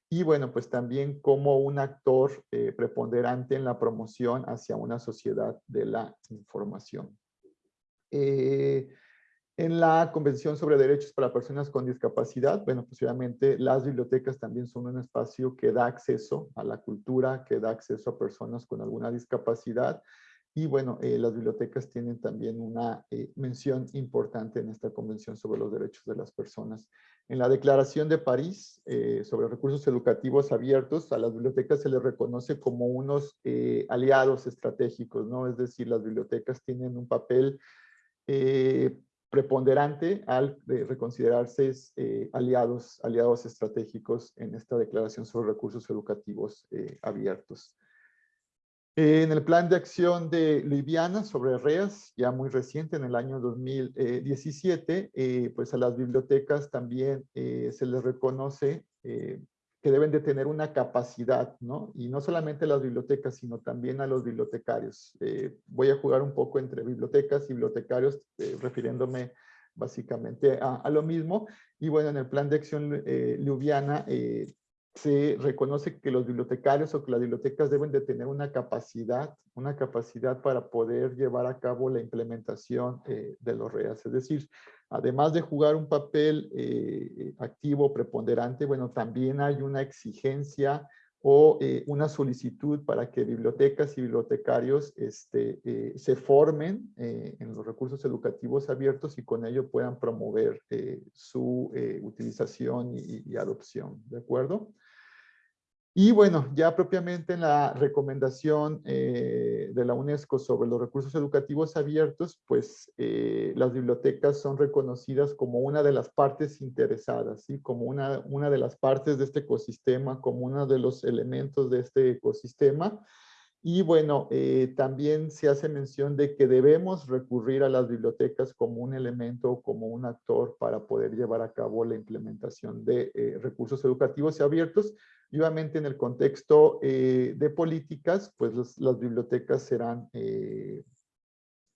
Y bueno, pues también como un actor preponderante en la promoción hacia una sociedad de la información. Eh, en la Convención sobre Derechos para Personas con Discapacidad, bueno, pues obviamente las bibliotecas también son un espacio que da acceso a la cultura, que da acceso a personas con alguna discapacidad. Y bueno, eh, las bibliotecas tienen también una eh, mención importante en esta Convención sobre los Derechos de las Personas. En la Declaración de París eh, sobre recursos educativos abiertos, a las bibliotecas se les reconoce como unos aliados estratégicos, ¿no? Es decir, las bibliotecas tienen un papel preponderante al reconsiderarse eh, aliados, aliados estratégicos en esta declaración sobre recursos educativos eh, abiertos. En el plan de acción de Liviana sobre REAS, ya muy reciente, en el año 2017, eh, pues a las bibliotecas también se les reconoce que deben de tener una capacidad, ¿no? Y no solamente las bibliotecas, sino también a los bibliotecarios. Eh, voy a jugar un poco entre bibliotecas y bibliotecarios, eh, refiriéndome básicamente a, lo mismo. Y bueno, en el plan de acción eh, Ljubljana eh, se reconoce que los bibliotecarios o que las bibliotecas deben de tener una capacidad, una capacidad para poder llevar a cabo la implementación de los REAS. Es decir, además de jugar un papel eh, activo, preponderante, bueno, también hay una exigencia o eh, una solicitud para que bibliotecas y bibliotecarios este, eh, se formen en los recursos educativos abiertos y con ello puedan promover su utilización y, adopción, ¿de acuerdo? Y bueno, ya propiamente en la recomendación eh, de la UNESCO sobre los recursos educativos abiertos, pues eh, las bibliotecas son reconocidas como una de las partes interesadas, ¿sí? como una, una de las partes de este ecosistema, como uno de los elementos de este ecosistema. Y bueno, eh, también se hace mención de que debemos recurrir a las bibliotecas como un elemento, como un actor para poder llevar a cabo la implementación de recursos educativos abiertos, y obviamente en el contexto eh, de políticas, pues las bibliotecas serán eh,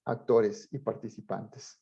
actores y participantes.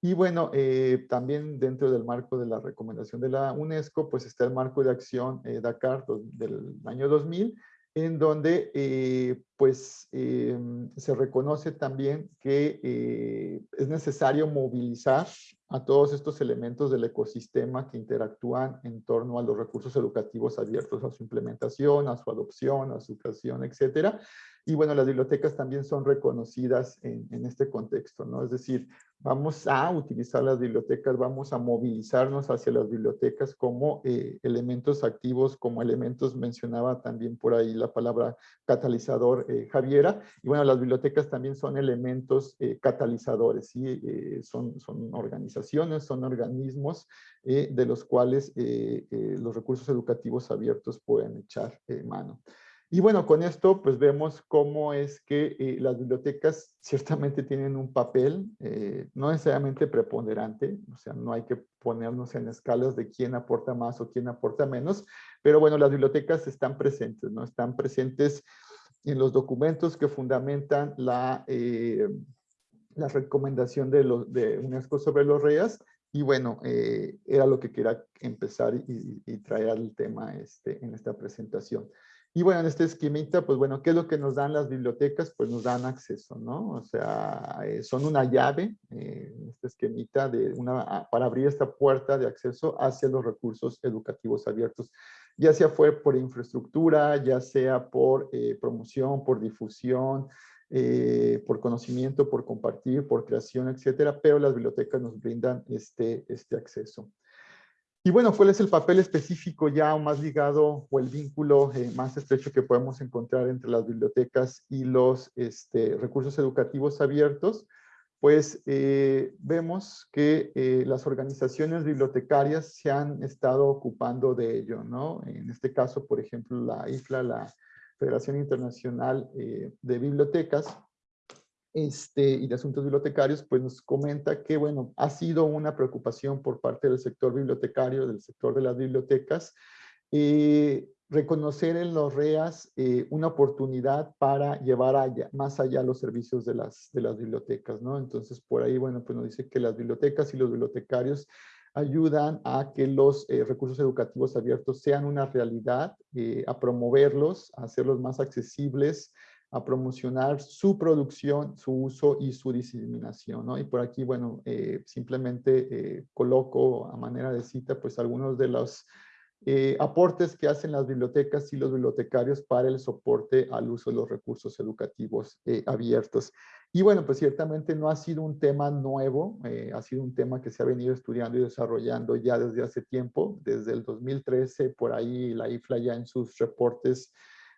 Y bueno, eh, también dentro del marco de la recomendación de la UNESCO, pues está el marco de acción Dakar del año 2000, en donde pues se reconoce también que es necesario movilizar a todos estos elementos del ecosistema que interactúan en torno a los recursos educativos abiertos, a su implementación, a su adopción, a su creación, etcétera. Y bueno, las bibliotecas también son reconocidas en, en, este contexto, ¿no? Es decir, vamos a utilizar las bibliotecas, vamos a movilizarnos hacia las bibliotecas como eh, elementos activos, como elementos, mencionaba también por ahí la palabra catalizador eh, Javiera, y bueno, las bibliotecas también son elementos eh, catalizadores, ¿sí? son, son organizaciones, son organismos de los cuales los recursos educativos abiertos pueden echar mano. Y bueno, con esto pues vemos cómo es que eh, las bibliotecas ciertamente tienen un papel, eh, no necesariamente preponderante, o sea, no hay que ponernos en escalas de quién aporta más o quién aporta menos, pero bueno, las bibliotecas están presentes, ¿no? Están presentes en los documentos que fundamentan la, eh, la recomendación de, los, de UNESCO sobre los REAS, y bueno, era lo que quería empezar y, y, traer al tema este, en esta presentación. Y bueno, en este esquemita, pues bueno, ¿qué es lo que nos dan las bibliotecas? Pues nos dan acceso, ¿no? O sea, eh, son una llave, eh, este esquemita, de una, ah, para abrir esta puerta de acceso hacia los recursos educativos abiertos, ya sea fue por infraestructura, ya sea por eh, promoción, por difusión, eh, por conocimiento, por compartir, por creación, etcétera, pero las bibliotecas nos brindan este, este acceso. Y bueno, ¿cuál es el papel específico ya más ligado o el vínculo eh, más estrecho que podemos encontrar entre las bibliotecas y los este, recursos educativos abiertos? Pues eh, vemos que eh, las organizaciones bibliotecarias se han estado ocupando de ello, ¿no? En este caso, por ejemplo, la IFLA, la Federación Internacional de Bibliotecas, este, y de Asuntos Bibliotecarios, pues nos comenta que, bueno, ha sido una preocupación por parte del sector bibliotecario, del sector de las bibliotecas, eh, reconocer en los REAS eh, una oportunidad para llevar allá, más allá los servicios de las, de las bibliotecas, ¿no? Entonces, por ahí, bueno, pues nos dice que las bibliotecas y los bibliotecarios ayudan a que los eh, recursos educativos abiertos sean una realidad, a promoverlos, a hacerlos más accesibles, a promocionar su producción, su uso y su diseminación, ¿no? Y por aquí, bueno, eh, simplemente eh, coloco a manera de cita, pues algunos de los eh, aportes que hacen las bibliotecas y los bibliotecarios para el soporte al uso de los recursos educativos abiertos. Y bueno, pues ciertamente no ha sido un tema nuevo, ha sido un tema que se ha venido estudiando y desarrollando ya desde hace tiempo, desde el 2013, por ahí la IFLA ya en sus reportes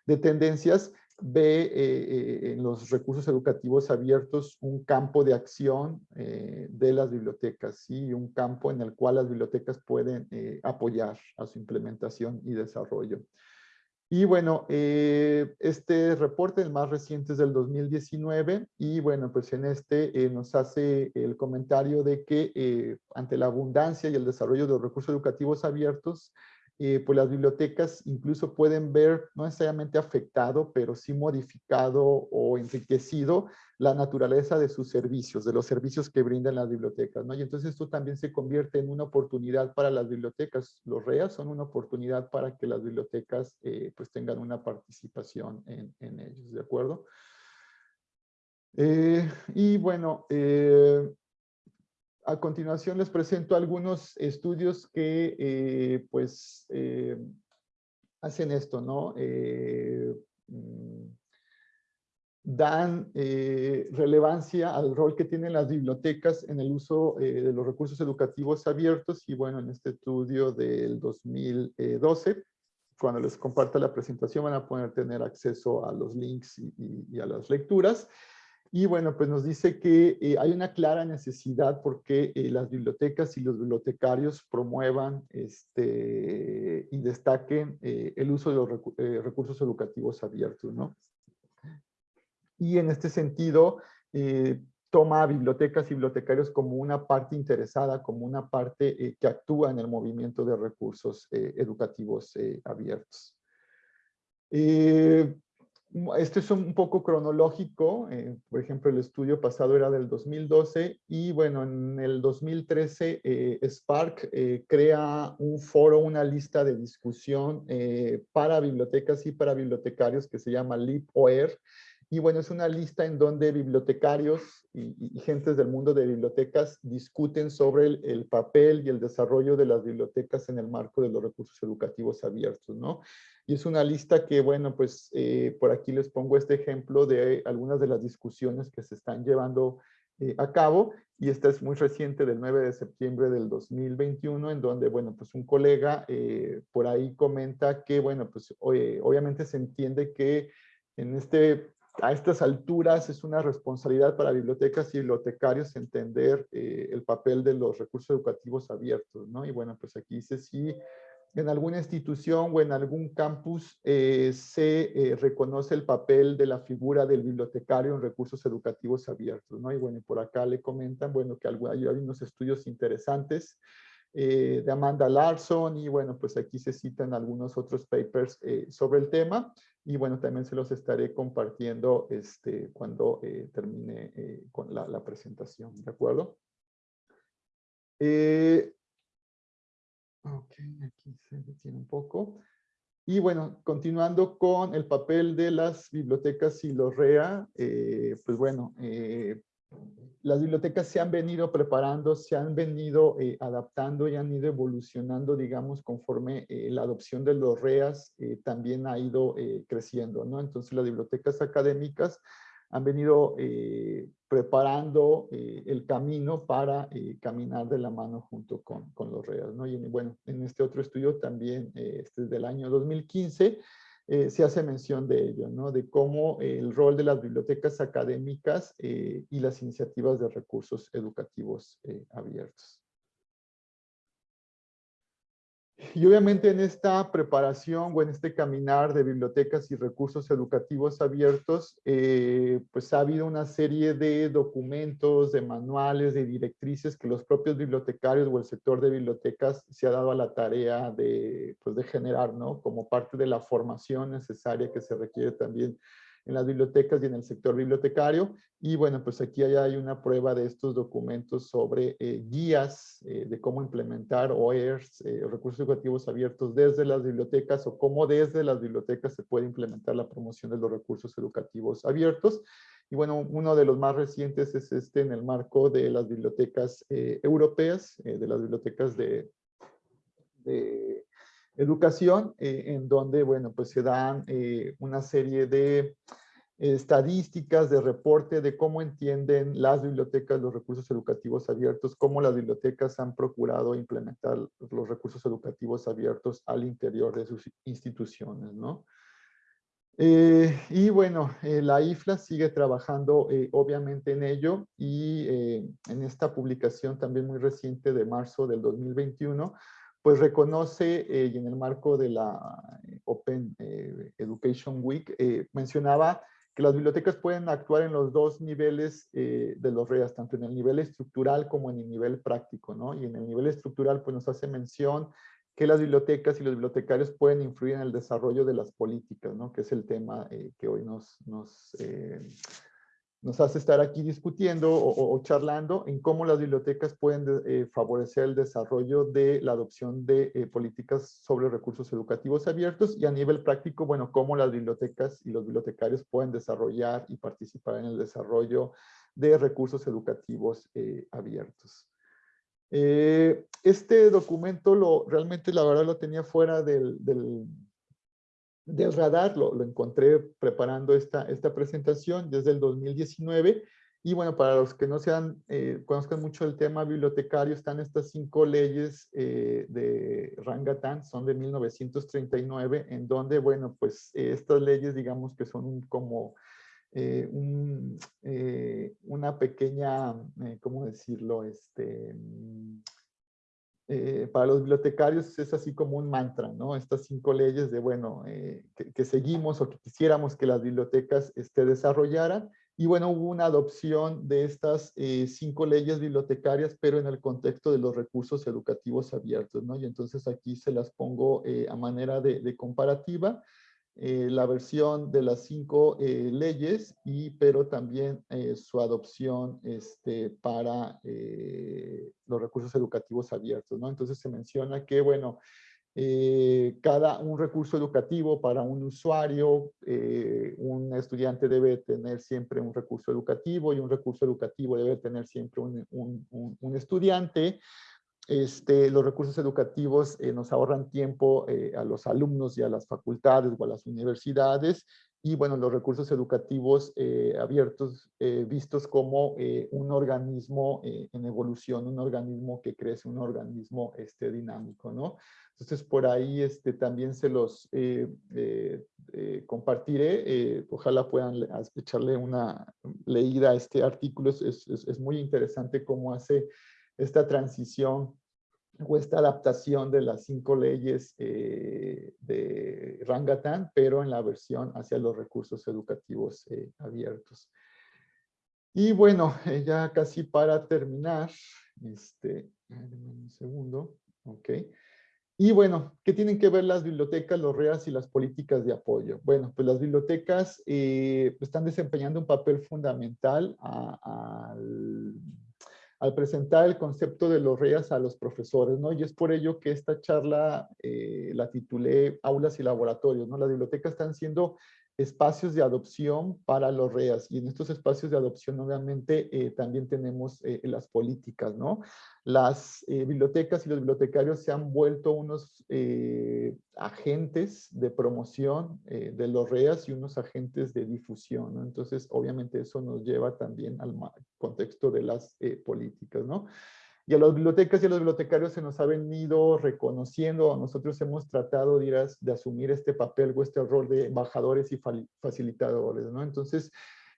de tendencias, ve eh, eh, en los recursos educativos abiertos un campo de acción eh, de las bibliotecas, ¿sí? un campo en el cual las bibliotecas pueden apoyar a su implementación y desarrollo. Y bueno, este reporte, el más reciente es del 2019, y bueno, pues en este nos hace el comentario de que ante la abundancia y el desarrollo de los recursos educativos abiertos, eh, pues las bibliotecas incluso pueden ver, no necesariamente afectado, pero sí modificado o enriquecido la naturaleza de sus servicios, de los servicios que brindan las bibliotecas, ¿no? Y entonces esto también se convierte en una oportunidad para las bibliotecas. Los REAS son una oportunidad para que las bibliotecas eh, pues tengan una participación en, en ellos, ¿de acuerdo? Eh, y bueno, a continuación les presento algunos estudios que eh, pues eh, hacen esto, ¿no? Eh, mm, dan relevancia al rol que tienen las bibliotecas en el uso de los recursos educativos abiertos y bueno, en este estudio del 2012, cuando les comparta la presentación van a poder tener acceso a los links y a las lecturas. Y bueno, pues nos dice que eh, hay una clara necesidad porque eh, las bibliotecas y los bibliotecarios promuevan este, y destaquen eh, el uso de los recursos educativos abiertos, ¿no? Y en este sentido, toma a bibliotecas y bibliotecarios como una parte interesada, como una parte que actúa en el movimiento de recursos educativos abiertos. Esto es un poco cronológico, eh, por ejemplo, el estudio pasado era del 2012 y bueno, en el 2013 eh, Spark eh, crea un foro, una lista de discusión para bibliotecas y para bibliotecarios que se llama LibOER y bueno, es una lista en donde bibliotecarios y, y gentes del mundo de bibliotecas discuten sobre el, el, papel y el desarrollo de las bibliotecas en el marco de los recursos educativos abiertos, ¿no? Y es una lista que, bueno, pues eh, por aquí les pongo este ejemplo de algunas de las discusiones que se están llevando eh, a cabo. Y esta es muy reciente del 9 de septiembre del 2021, en donde, bueno, pues un colega eh, por ahí comenta que, bueno, pues obviamente se entiende que en este, a estas alturas es una responsabilidad para bibliotecas y bibliotecarios entender el papel de los recursos educativos abiertos, ¿no? Y bueno, pues aquí dice sí en alguna institución o en algún campus eh, se eh, reconoce el papel de la figura del bibliotecario en recursos educativos abiertos, ¿no? Y bueno, por acá le comentan, bueno, que hay unos estudios interesantes eh, de Amanda Larson y bueno, pues aquí se citan algunos otros papers sobre el tema y bueno, también se los estaré compartiendo este, cuando termine con la, la, presentación, ¿de acuerdo? Ok, aquí se detiene un poco. Y bueno, continuando con el papel de las bibliotecas y los REA, eh, pues bueno, eh, las bibliotecas se han venido preparando, se han venido eh, adaptando y han ido evolucionando, digamos, conforme la adopción de los REAs también ha ido creciendo, ¿no? Entonces las bibliotecas académicas han venido eh, preparando eh, el camino para eh, caminar de la mano junto con, con los reales. ¿no? Y bueno, en este otro estudio también, este es del año 2015, se hace mención de ello, ¿no? de cómo el rol de las bibliotecas académicas y las iniciativas de recursos educativos abiertos. Y obviamente en esta preparación o en este caminar de bibliotecas y recursos educativos abiertos, eh, pues ha habido una serie de documentos, de manuales, de directrices que los propios bibliotecarios o el sector de bibliotecas se ha dado a la tarea de, pues de generar, ¿no? Como parte de la formación necesaria que se requiere también en las bibliotecas y en el sector bibliotecario. Y bueno, pues aquí hay una prueba de estos documentos sobre eh, guías eh, de cómo implementar OERs, eh, recursos educativos abiertos desde las bibliotecas o cómo desde las bibliotecas se puede implementar la promoción de los recursos educativos abiertos. Y bueno, uno de los más recientes es este en el marco de las bibliotecas europeas, de las bibliotecas de, de educación, eh, en donde, bueno, pues se dan eh, una serie de estadísticas de reporte de cómo entienden las bibliotecas los recursos educativos abiertos, cómo las bibliotecas han procurado implementar los recursos educativos abiertos al interior de sus instituciones, ¿no? Eh, y bueno, la IFLA sigue trabajando obviamente en ello y en esta publicación también muy reciente de marzo del 2021, pues reconoce, eh, y en el marco de la eh, Open eh, Education Week, mencionaba que las bibliotecas pueden actuar en los dos niveles de los REAS, tanto en el nivel estructural como en el nivel práctico, ¿no? Y en el nivel estructural, pues nos hace mención que las bibliotecas y los bibliotecarios pueden influir en el desarrollo de las políticas, ¿no? Que es el tema que hoy nos, nos nos hace estar aquí discutiendo o, charlando en cómo las bibliotecas pueden eh, favorecer el desarrollo de la adopción de eh, políticas sobre recursos educativos abiertos y a nivel práctico, bueno, cómo las bibliotecas y los bibliotecarios pueden desarrollar y participar en el desarrollo de recursos educativos eh, abiertos. este documento lo, realmente la verdad lo tenía fuera del del radar, lo, encontré preparando esta, esta presentación desde el 2019 y bueno, para los que no sean, eh, conozcan mucho el tema bibliotecario, están estas cinco leyes eh, de Rangatán, son de 1939, en donde, bueno, pues estas leyes, digamos que son como eh, una pequeña, ¿cómo decirlo? Este, eh, para los bibliotecarios es así como un mantra, ¿no? Estas cinco leyes de, bueno, eh, que, seguimos o que quisiéramos que las bibliotecas este, desarrollaran. Y bueno, hubo una adopción de estas eh, cinco leyes bibliotecarias, pero en el contexto de los recursos educativos abiertos, ¿no? Y entonces aquí se las pongo a manera de, de comparativa. Eh, la versión de las cinco eh, leyes, y, pero también eh, su adopción este, para los recursos educativos abiertos. ¿no? Entonces se menciona que, bueno, cada un recurso educativo para un usuario, un estudiante debe tener siempre un recurso educativo y un recurso educativo debe tener siempre un, un, un estudiante. Este, los recursos educativos eh, nos ahorran tiempo eh, a los alumnos y a las facultades o a las universidades y bueno, los recursos educativos eh, abiertos vistos como un organismo en evolución, un organismo que crece, un organismo este, dinámico, ¿no? Entonces por ahí este, también se los compartiré, ojalá puedan echarle una leída a este artículo, es, es, es muy interesante cómo hace esta transición o esta adaptación de las cinco leyes eh, de Rangatán, pero en la versión hacia los recursos educativos eh, abiertos. Y bueno, eh, ya casi para terminar, este, un segundo, ok. Y bueno, ¿qué tienen que ver las bibliotecas, los REAS y las políticas de apoyo? Bueno, pues las bibliotecas están desempeñando un papel fundamental al al presentar el concepto de los REAS a los profesores, ¿no? Y es por ello que esta charla eh, la titulé Aulas y Laboratorios, ¿no? Las bibliotecas están siendo espacios de adopción para los REAS y en estos espacios de adopción obviamente eh, también tenemos eh, las políticas, ¿no? Las eh, bibliotecas y los bibliotecarios se han vuelto unos agentes de promoción de los REAS y unos agentes de difusión, ¿no? Entonces obviamente eso nos lleva también al contexto de las políticas, ¿no? Y a las bibliotecas y a los bibliotecarios se nos ha venido reconociendo, nosotros hemos tratado de, de asumir este papel o este rol de embajadores y facilitadores, ¿no? Entonces,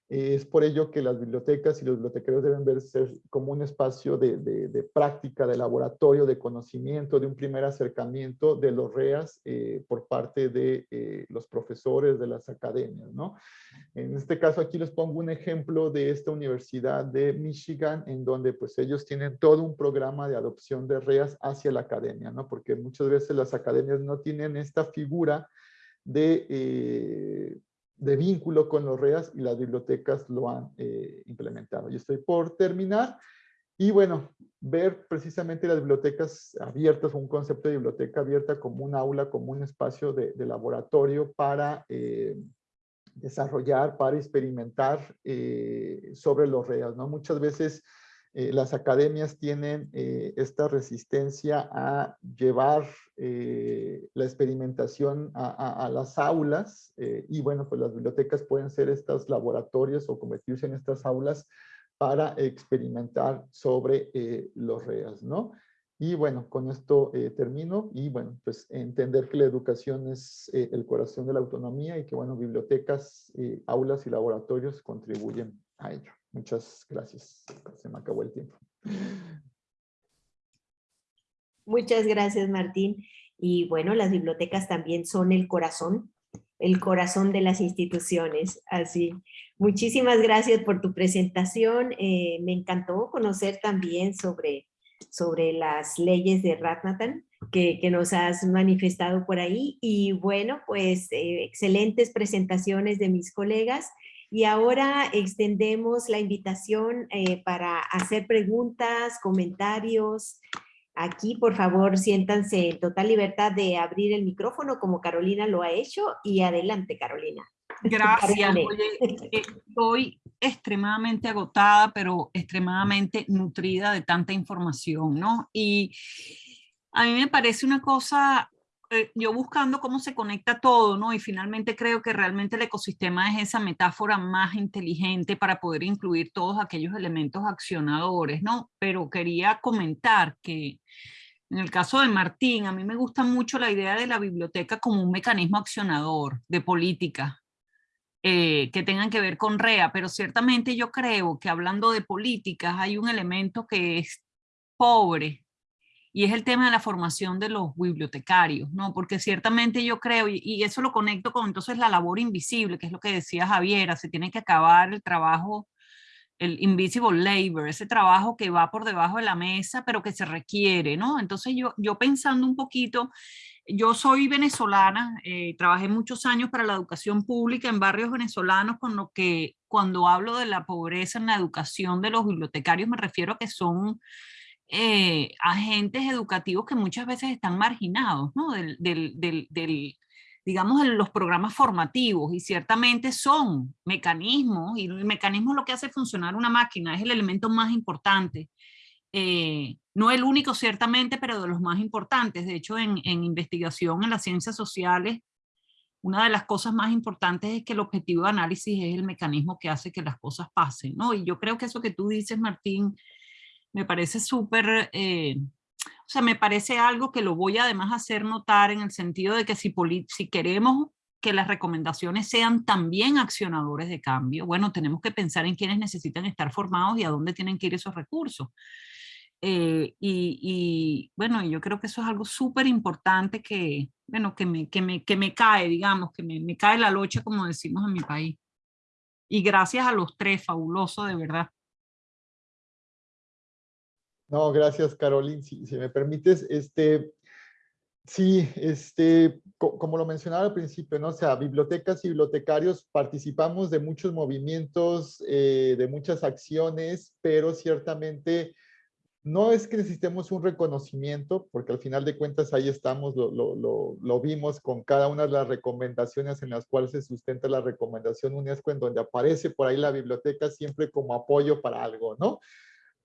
es por ello que las bibliotecas y los bibliotecarios deben verse como un espacio de, de, práctica, de laboratorio, de conocimiento, de un primer acercamiento de los REAS eh, por parte de eh, los profesores de las academias. ¿no? En este caso aquí les pongo un ejemplo de esta universidad de Michigan en donde pues ellos tienen todo un programa de adopción de REAS hacia la academia, ¿no? porque muchas veces las academias no tienen esta figura de... Eh, de vínculo con los REAS y las bibliotecas lo han eh, implementado. Y estoy por terminar. Y bueno, ver precisamente las bibliotecas abiertas, un concepto de biblioteca abierta como un aula, como un espacio de, laboratorio para eh, desarrollar, para experimentar eh, sobre los REAS. ¿no? Muchas veces eh, las academias tienen eh, esta resistencia a llevar eh, la experimentación a, las aulas y bueno, pues las bibliotecas pueden ser estos laboratorios o convertirse en estas aulas para experimentar sobre los REAS, ¿no? Y bueno, con esto termino y bueno, pues entender que la educación es el corazón de la autonomía y que bueno, bibliotecas, aulas y laboratorios contribuyen a ello. Muchas gracias. Se me acabó el tiempo. Muchas gracias, Martín. Y bueno, las bibliotecas también son el corazón, el corazón de las instituciones. Así, muchísimas gracias por tu presentación. Eh, me encantó conocer también sobre, sobre las leyes de Ratnatan que, que nos has manifestado por ahí. Y bueno, pues eh, excelentes presentaciones de mis colegas. Y ahora extendemos la invitación eh, para hacer preguntas, comentarios. Aquí, por favor, siéntanse en total libertad de abrir el micrófono como Carolina lo ha hecho. Y adelante, Carolina. Gracias. Oye, estoy extremadamente agotada, pero extremadamente nutrida de tanta información, ¿no? Y a mí me parece una cosa eh, yo buscando cómo se conecta todo, ¿no? Y finalmente creo que realmente el ecosistema es esa metáfora más inteligente para poder incluir todos aquellos elementos accionadores, ¿no? Pero quería comentar que en el caso de Martín, a mí me gusta mucho la idea de la biblioteca como un mecanismo accionador de política, eh, que tengan que ver con REA, pero ciertamente yo creo que hablando de políticas hay un elemento que es pobre y es el tema de la formación de los bibliotecarios, ¿no? Porque ciertamente yo creo, y, eso lo conecto con entonces la labor invisible, que es lo que decía Javiera, se tiene que acabar el trabajo, el invisible labor, ese trabajo que va por debajo de la mesa, pero que se requiere, ¿no? Entonces yo, yo pensando un poquito, yo soy venezolana, eh, trabajé muchos años para la educación pública en barrios venezolanos, con lo que cuando hablo de la pobreza en la educación de los bibliotecarios me refiero a que son eh, agentes educativos que muchas veces están marginados, ¿no? Del, del, del, digamos, de los programas formativos y ciertamente son mecanismos y el mecanismo es lo que hace funcionar una máquina, es el elemento más importante. Eh, no el único ciertamente, pero de los más importantes. De hecho, en, en investigación en las ciencias sociales, una de las cosas más importantes es que el objetivo de análisis es el mecanismo que hace que las cosas pasen, ¿no? Y yo creo que eso que tú dices, Martín, me parece súper, eh, o sea, me parece algo que lo voy además a hacer notar en el sentido de que si, si queremos que las recomendaciones sean también accionadores de cambio, bueno, tenemos que pensar en quiénes necesitan estar formados y a dónde tienen que ir esos recursos. Eh, y, bueno, yo creo que eso es algo súper importante que, bueno, que me, que, me, que me cae, digamos, que me, me cae la locha, como decimos en mi país. Y gracias a los tres, fabuloso, de verdad. No, gracias, Carolina. Si, me permites, este, sí, este, como lo mencionaba al principio, ¿no? O sea, bibliotecas y bibliotecarios participamos de muchos movimientos, eh, de muchas acciones, pero ciertamente no es que necesitemos un reconocimiento, porque al final de cuentas ahí estamos, lo, vimos con cada una de las recomendaciones en las cuales se sustenta la recomendación UNESCO, en donde aparece por ahí la biblioteca siempre como apoyo para algo, ¿no?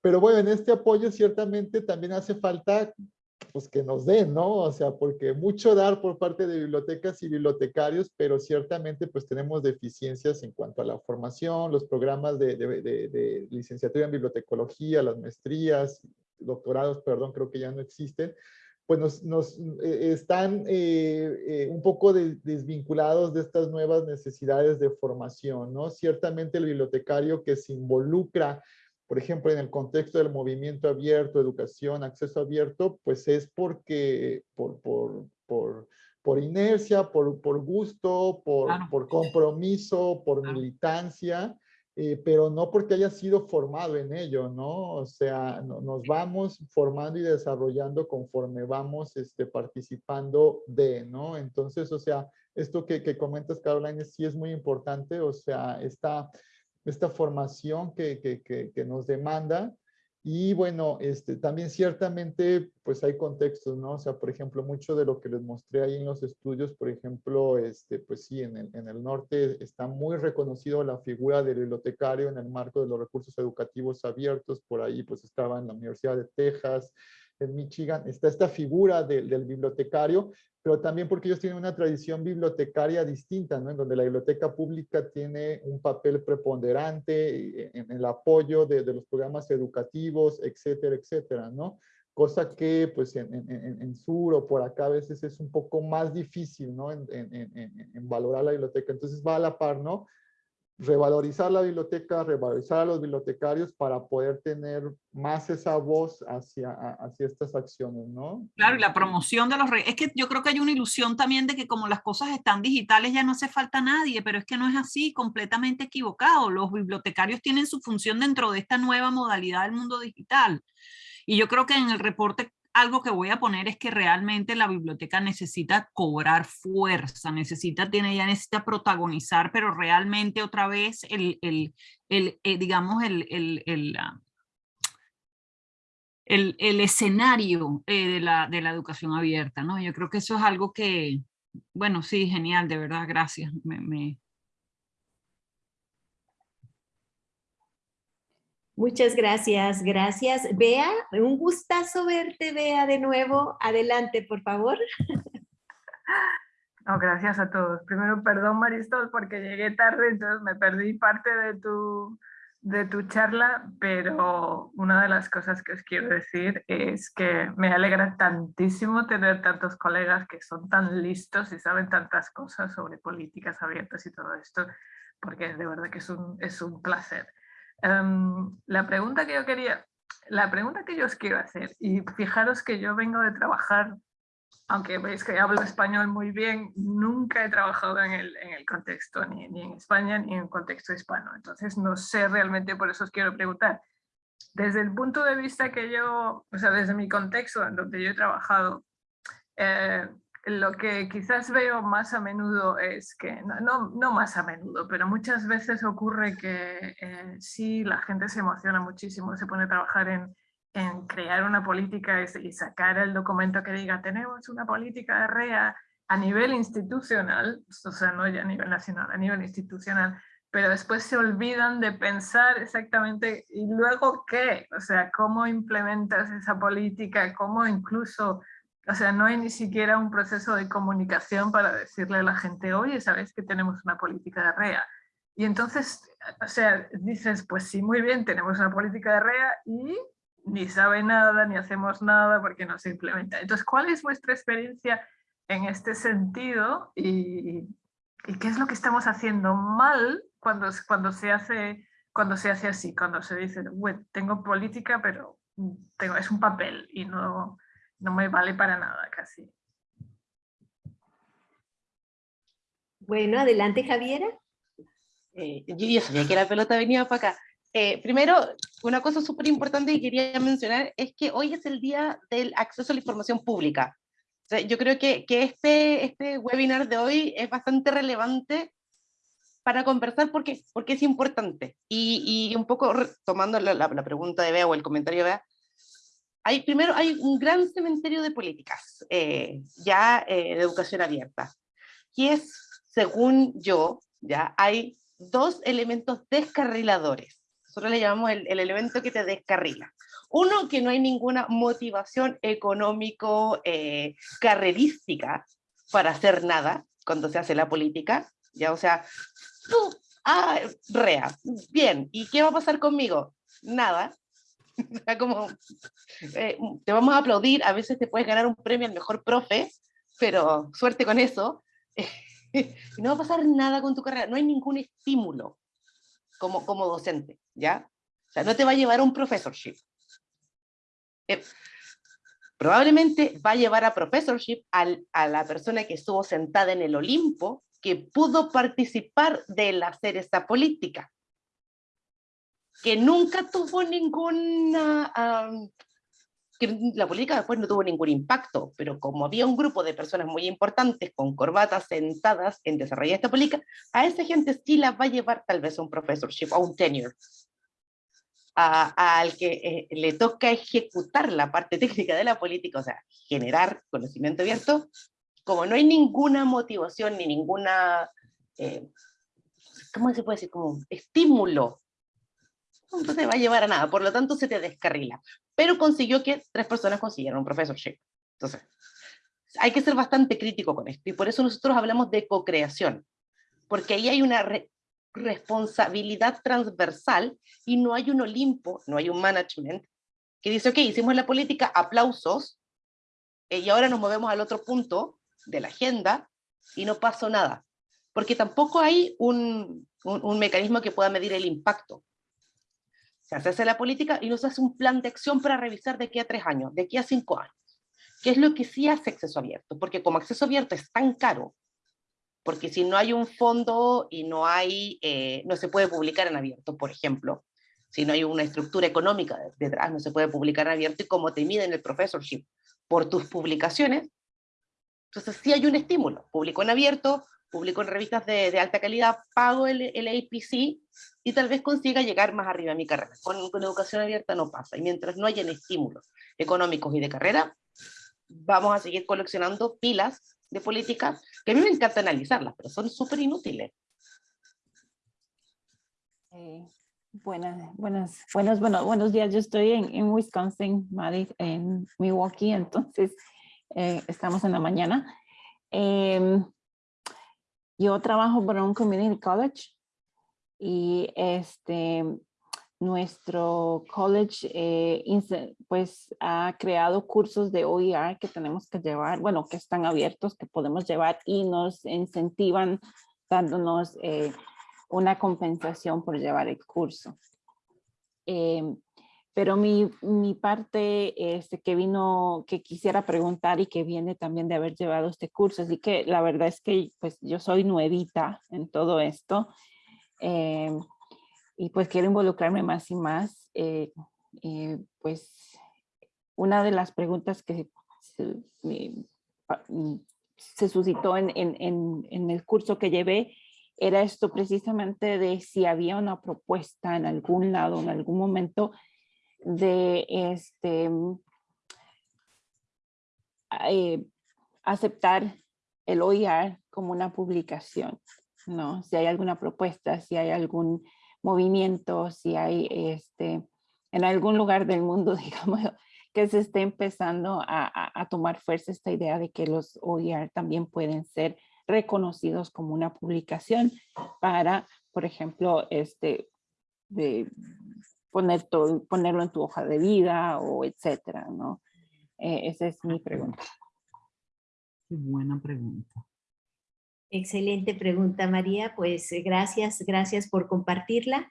Pero bueno, en este apoyo ciertamente también hace falta pues que nos den, ¿no? O sea, porque mucho dar por parte de bibliotecas y bibliotecarios, pero ciertamente pues tenemos deficiencias en cuanto a la formación, los programas de, de, de, licenciatura en bibliotecología, las maestrías, doctorados, perdón, creo que ya no existen, pues nos, nos eh, están eh, eh, un poco desvinculados de estas nuevas necesidades de formación, ¿no? Ciertamente el bibliotecario que se involucra por ejemplo, en el contexto del movimiento abierto, educación, acceso abierto, pues es porque, por, por, por, por inercia, por, por gusto, por, por compromiso, por militancia, eh, pero no porque haya sido formado en ello, ¿no? O sea, nos vamos formando y desarrollando conforme vamos este, participando de, ¿no? Entonces, o sea, esto que, que comentas, Carolina, sí es muy importante, o sea, está esta formación que, que, que, nos demanda. Y bueno, este, también ciertamente pues hay contextos, ¿no? O sea, por ejemplo, mucho de lo que les mostré ahí en los estudios, por ejemplo, este, pues sí, en el, en el norte está muy reconocido la figura del bibliotecario en el marco de los recursos educativos abiertos, por ahí pues estaba en la Universidad de Texas, en Michigan, está esta figura del bibliotecario, pero también porque ellos tienen una tradición bibliotecaria distinta, ¿no? En donde la biblioteca pública tiene un papel preponderante en, el apoyo de, los programas educativos, etcétera, etcétera, ¿no? Cosa que, pues, en, en, sur o por acá a veces es un poco más difícil, ¿no? En, valorar la biblioteca. Entonces va a la par, ¿no? Revalorizar la biblioteca, revalorizar a los bibliotecarios para poder tener más esa voz hacia, hacia estas acciones, ¿no? Claro, y la promoción de los... Es que yo creo que hay una ilusión también de que como las cosas están digitales ya no hace falta nadie, pero es que no es así, completamente equivocado. Los bibliotecarios tienen su función dentro de esta nueva modalidad del mundo digital. Y yo creo que en el reporte algo que voy a poner es que realmente la biblioteca necesita cobrar fuerza, necesita, tiene, ya necesita protagonizar, pero realmente otra vez el, el, el eh, digamos, el, el, el, ah, el, escenario eh, de, la, de la educación abierta, ¿no? Yo creo que eso es algo que, bueno, sí, genial, de verdad, gracias. Muchas gracias, gracias. Bea, un gustazo verte, Bea, de nuevo. Adelante, por favor. No, gracias a todos. Primero, perdón, Marisol, porque llegué tarde, entonces me perdí parte de tu, de tu charla, pero una de las cosas que os quiero decir es que me alegra tantísimo tener tantos colegas que son tan listos y saben tantas cosas sobre políticas abiertas y todo esto, porque de verdad que es un, es un placer. Em, la pregunta que yo quería, la pregunta que yo os quiero hacer, y fijaros que yo vengo de trabajar, aunque veis que hablo español muy bien, nunca he trabajado en el, en el contexto, ni, ni, en España, ni en contexto hispano. Entonces no sé realmente, por eso os quiero preguntar. Desde el punto de vista que yo, o sea, desde mi contexto en donde yo he trabajado, eh, lo que quizás veo más a menudo es que, no, no, más a menudo, pero muchas veces ocurre que eh, sí, la gente se emociona muchísimo, se pone a trabajar en, en crear una política y, sacar el documento que diga tenemos una política de REA a nivel institucional, o sea, no ya a nivel nacional, a nivel institucional, pero después se olvidan de pensar exactamente, ¿y luego qué? O sea, ¿cómo implementas esa política? ¿Cómo incluso o sea, no hay ni siquiera un proceso de comunicación para decirle a la gente, oye, sabes que tenemos una política de REA. Y entonces, o sea, dices, pues sí, muy bien, tenemos una política de REA y ni sabe nada, ni hacemos nada porque no se implementa. Entonces, ¿cuál es vuestra experiencia en este sentido? ¿Y, qué es lo que estamos haciendo mal cuando, cuando, se, hace, cuando se hace así? Cuando se dice, bueno, tengo política, pero tengo, es un papel y no, no me vale para nada casi. Bueno, adelante Javiera. Eh, yo ya sabía que la pelota venía para acá. Eh, primero, una cosa súper importante que quería mencionar es que hoy es el día del acceso a la información pública. yo creo que, que, este, este webinar de hoy es bastante relevante para conversar porque, porque es importante. Y, y un poco tomando la, la, pregunta de Bea o el comentario de Bea, hay, primero hay un gran cementerio de políticas, eh, ya eh, de educación abierta, que es, según yo, ya hay dos elementos descarriladores. Nosotros le llamamos el, el elemento que te descarrila. Uno, que no hay ninguna motivación económico eh, carrerística para hacer nada cuando se hace la política. Ya, o sea, tú, ah, rea, bien, ¿y qué va a pasar conmigo? Nada. Como, eh, te vamos a aplaudir, a veces te puedes ganar un premio al mejor profe, pero suerte con eso. no va a pasar nada con tu carrera, no hay ningún estímulo como, como docente, ¿ya? O sea, no te va a llevar a un professorship. Eh, probablemente va a llevar a professorship al, a la persona que estuvo sentada en el Olimpo, que pudo participar del hacer esta política, que nunca tuvo ninguna que la política después no tuvo ningún impacto, pero como había un grupo de personas muy importantes con corbatas sentadas en desarrollar esta política, a esa gente sí la va a llevar tal vez a un professorship, a un tenure, al que eh, le toca ejecutar la parte técnica de la política, o sea, generar conocimiento abierto, como no hay ninguna motivación ni ninguna, eh, ¿cómo se puede decir? Como estímulo no te va a llevar a nada, por lo tanto se te descarrila pero consiguió que tres personas consiguieran un professorship. Entonces, hay que ser bastante crítico con esto, y por eso nosotros hablamos de co-creación, porque ahí hay una responsabilidad transversal y no hay un Olimpo, no hay un management que dice, ok, hicimos la política, aplausos, eh, y ahora nos movemos al otro punto de la agenda y no pasó nada. Porque tampoco hay un, un, un mecanismo que pueda medir el impacto se hace la política y no se hace un plan de acción para revisar de aquí a tres años, de aquí a cinco años. ¿Qué es lo que sí hace acceso abierto? Porque como acceso abierto es tan caro, porque si no hay un fondo y no hay, eh, no se puede publicar en abierto, por ejemplo, si no hay una estructura económica detrás, no se puede publicar en abierto y como te miden el professorship por tus publicaciones, entonces sí hay un estímulo, publico en abierto, publico en revistas de, alta calidad, pago el, el, APC y tal vez consiga llegar más arriba a mi carrera. Con, con educación abierta no pasa. Y mientras no hayan estímulos económicos y de carrera, vamos a seguir coleccionando pilas de políticas que a mí me encanta analizarlas, pero son súper inútiles. Eh, buenas, buenas, buenos, bueno, buenos días. Yo estoy en, Wisconsin, Madrid, en Milwaukee, entonces eh, estamos en la mañana. Eh, yo trabajo para un community college y este, nuestro college eh, pues ha creado cursos de OER que tenemos que llevar, bueno, que están abiertos, que podemos llevar y nos incentivan dándonos eh, una compensación por llevar el curso. Em, pero mi, mi parte este, que vino, que quisiera preguntar y que viene también de haber llevado este curso, así que la verdad es que pues yo soy nuevita en todo esto eh, y pues quiero involucrarme más y más. Eh, eh, pues una de las preguntas que se, mm, se suscitó en, en, en, en el curso que llevé era esto precisamente de si había una propuesta en algún lado, en algún momento, de este, mm, eh, aceptar el OIR como una publicación, ¿no? Si hay alguna propuesta, si hay algún movimiento, si hay este, en algún lugar del mundo, digamos, que se esté empezando a, tomar fuerza esta idea de que los OIR también pueden ser reconocidos como una publicación para, por ejemplo, este, de, poner todo, ponerlo en tu hoja de vida o etcétera, ¿no? Eh, esa es mi pregunta. Qué buena pregunta. Excelente pregunta, María. Pues eh, gracias, gracias por compartirla.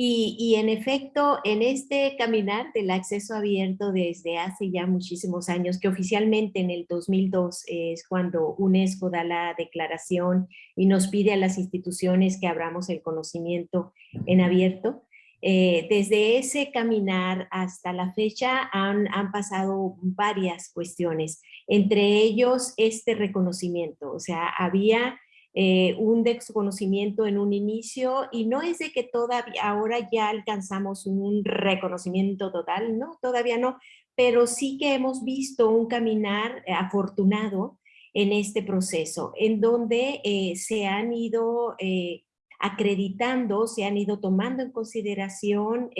Y, en efecto, en este caminar del acceso abierto desde hace ya muchísimos años, que oficialmente en el 2002 es cuando UNESCO da la declaración y nos pide a las instituciones que abramos el conocimiento en abierto, eh, desde ese caminar hasta la fecha han, han, pasado varias cuestiones, entre ellos este reconocimiento, o sea, había eh, un desconocimiento en un inicio y no es de que todavía ahora ya alcanzamos un reconocimiento total, no, todavía no, pero sí que hemos visto un caminar eh, afortunado en este proceso, en donde se han ido acreditando, se han ido tomando en consideración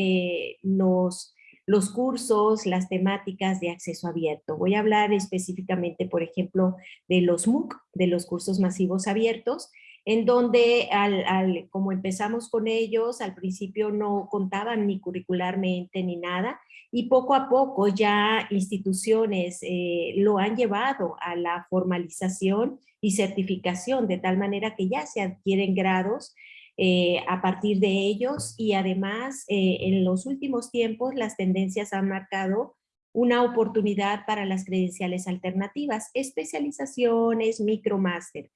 los los cursos, las temáticas de acceso abierto. Voy a hablar específicamente, por ejemplo, de los MOOC, de los cursos masivos abiertos, en donde al, como empezamos con ellos, al principio no contaban ni curricularmente ni nada, y poco a poco ya instituciones eh, lo han llevado a la formalización y certificación, de tal manera que ya se adquieren grados eh, a partir de ellos y además eh, en los últimos tiempos las tendencias han marcado una oportunidad para las credenciales alternativas, especializaciones, micromaster.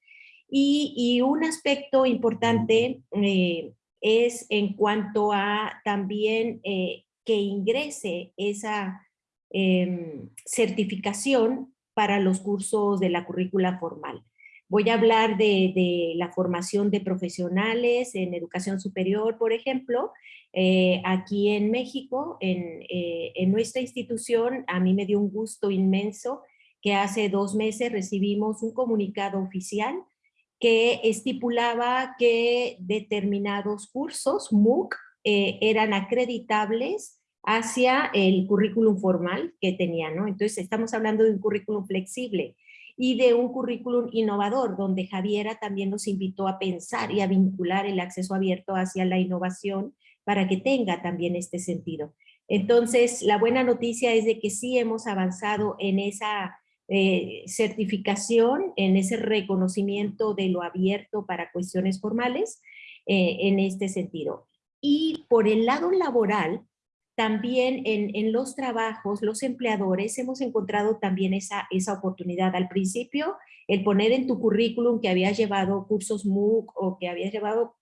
Y, y un aspecto importante eh, es en cuanto a también que ingrese esa em, certificación para los cursos de la currícula formal. Voy a hablar de, la formación de profesionales en educación superior, por ejemplo. Eh, aquí en México, eh, en, nuestra institución, a mí me dio un gusto inmenso que hace dos meses recibimos un comunicado oficial que estipulaba que determinados cursos MOOC eh, eran acreditables hacia el currículum formal que tenían, ¿no? Entonces estamos hablando de un currículum flexible y de un currículum innovador, donde Javiera también nos invitó a pensar y a vincular el acceso abierto hacia la innovación para que tenga también este sentido. Entonces, la buena noticia es de que sí hemos avanzado en esa eh, certificación, en ese reconocimiento de lo abierto para cuestiones formales, eh, en este sentido. Y por el lado laboral, también en, los trabajos, los empleadores hemos encontrado también esa, esa oportunidad. Al principio, el poner en tu currículum que habías llevado cursos MOOC o que habías llevado,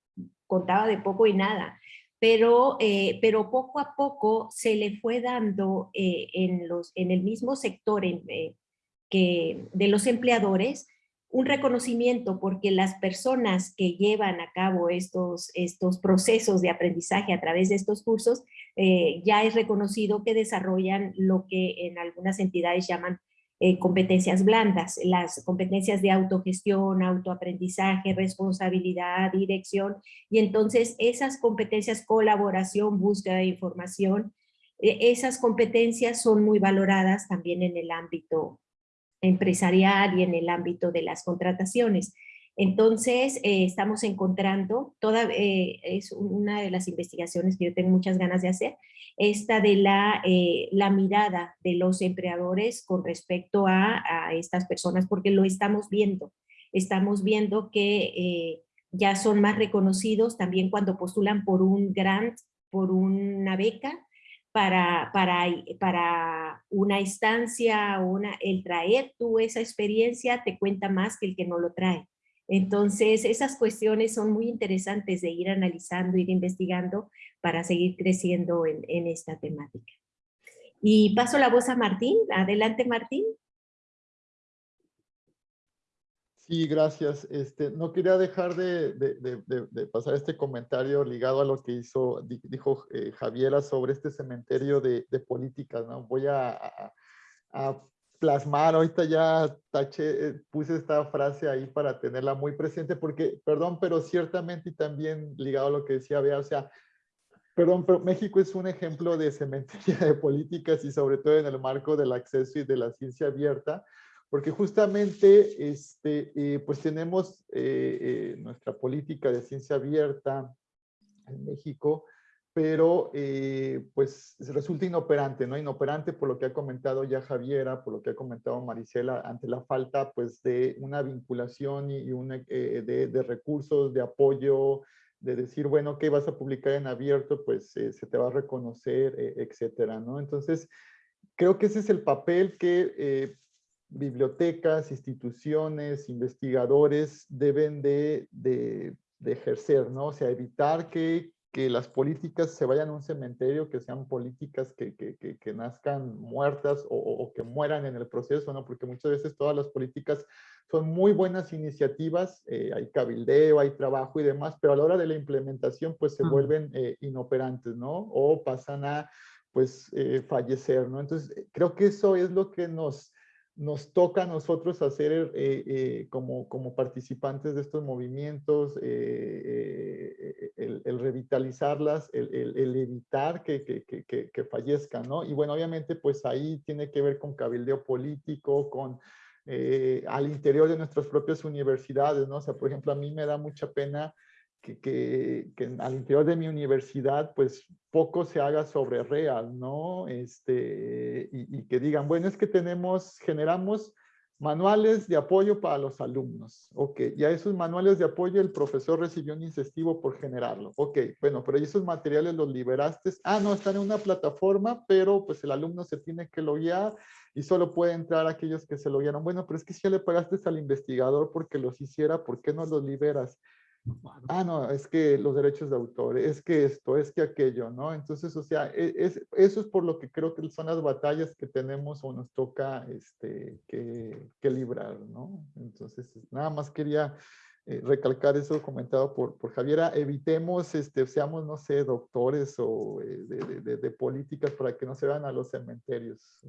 contaba de poco y nada, pero, eh, pero poco a poco se le fue dando eh, en, los, en el mismo sector eh, que de los empleadores un reconocimiento porque las personas que llevan a cabo estos, estos procesos de aprendizaje a través de estos cursos, eh, ya es reconocido que desarrollan lo que en algunas entidades llaman eh, competencias blandas, las competencias de autogestión, autoaprendizaje, responsabilidad, dirección, y entonces esas competencias, colaboración, búsqueda de información, eh, esas competencias son muy valoradas también en el ámbito empresarial y en el ámbito de las contrataciones. Entonces, eh, estamos encontrando, toda, eh, es una de las investigaciones que yo tengo muchas ganas de hacer, esta de la, eh, la mirada de los empleadores con respecto a, a, estas personas, porque lo estamos viendo. Estamos viendo que ya son más reconocidos también cuando postulan por un grant, por una beca, para, para, para una instancia, una, el traer tú esa experiencia te cuenta más que el que no lo trae. Entonces, esas cuestiones son muy interesantes de ir analizando, ir investigando para seguir creciendo en, esta temática. Y paso la voz a Martín. Adelante, Martín. Sí, gracias. Este, no quería dejar de, pasar este comentario ligado a lo que hizo, dijo eh, Javiera sobre este cementerio de, políticas. ¿no? Voy a, plasmar, ahorita ya eh, puse esta frase ahí para tenerla muy presente, porque, perdón, pero ciertamente y también ligado a lo que decía Bea, o sea, perdón, pero México es un ejemplo de cementerio de políticas y sobre todo en el marco del acceso y de la ciencia abierta, porque justamente este, eh, pues tenemos eh, nuestra política de ciencia abierta en México, pero pues resulta inoperante, ¿no? Inoperante por lo que ha comentado ya Javiera, por lo que ha comentado Marisela, ante la falta pues de una vinculación y, una, de, de, recursos, de apoyo, de decir, bueno, ¿qué vas a publicar en abierto? Pues eh, se te va a reconocer, eh, etcétera, ¿no? Entonces, creo que ese es el papel que eh, bibliotecas, instituciones, investigadores deben de, de, de, ejercer, ¿no? O sea, evitar que que las políticas se vayan a un cementerio, que sean políticas que, que, que, que nazcan muertas o, o, que mueran en el proceso, ¿no? Porque muchas veces todas las políticas son muy buenas iniciativas, eh, hay cabildeo, hay trabajo y demás, pero a la hora de la implementación pues se vuelven eh, inoperantes, ¿no? O pasan a pues eh, fallecer, ¿no? Entonces creo que eso es lo que nos nos toca a nosotros hacer eh, eh, como, como participantes de estos movimientos, eh, el, revitalizarlas, el, evitar que, que, que, que, fallezcan, ¿no? Y bueno, obviamente pues ahí tiene que ver con cabildeo político, con al interior de nuestras propias universidades, ¿no? O sea, por ejemplo, a mí me da mucha pena que, que, que, al interior de mi universidad, pues poco se haga sobre real, ¿no? Este, y, y, que digan, bueno, es que tenemos, generamos manuales de apoyo para los alumnos. Ok, ya esos manuales de apoyo el profesor recibió un incentivo por generarlo. Ok, bueno, pero esos materiales los liberaste. Ah, no, están en una plataforma, pero pues el alumno se tiene que loguear y solo puede entrar aquellos que se loguearon. Bueno, pero es que si ya le pagaste al investigador porque los hiciera, ¿por qué no los liberas? Ah, no, es que los derechos de autor, es que esto, es que aquello, ¿no? Entonces, o sea, e, es, eso es por lo que creo que son las batallas que tenemos o nos toca este, que, que librar, ¿no? Entonces, nada más quería eh, recalcar eso comentado por, por Javiera, evitemos, este, seamos, no sé, doctores o eh, de, de, de, políticas para que no se van a los cementerios.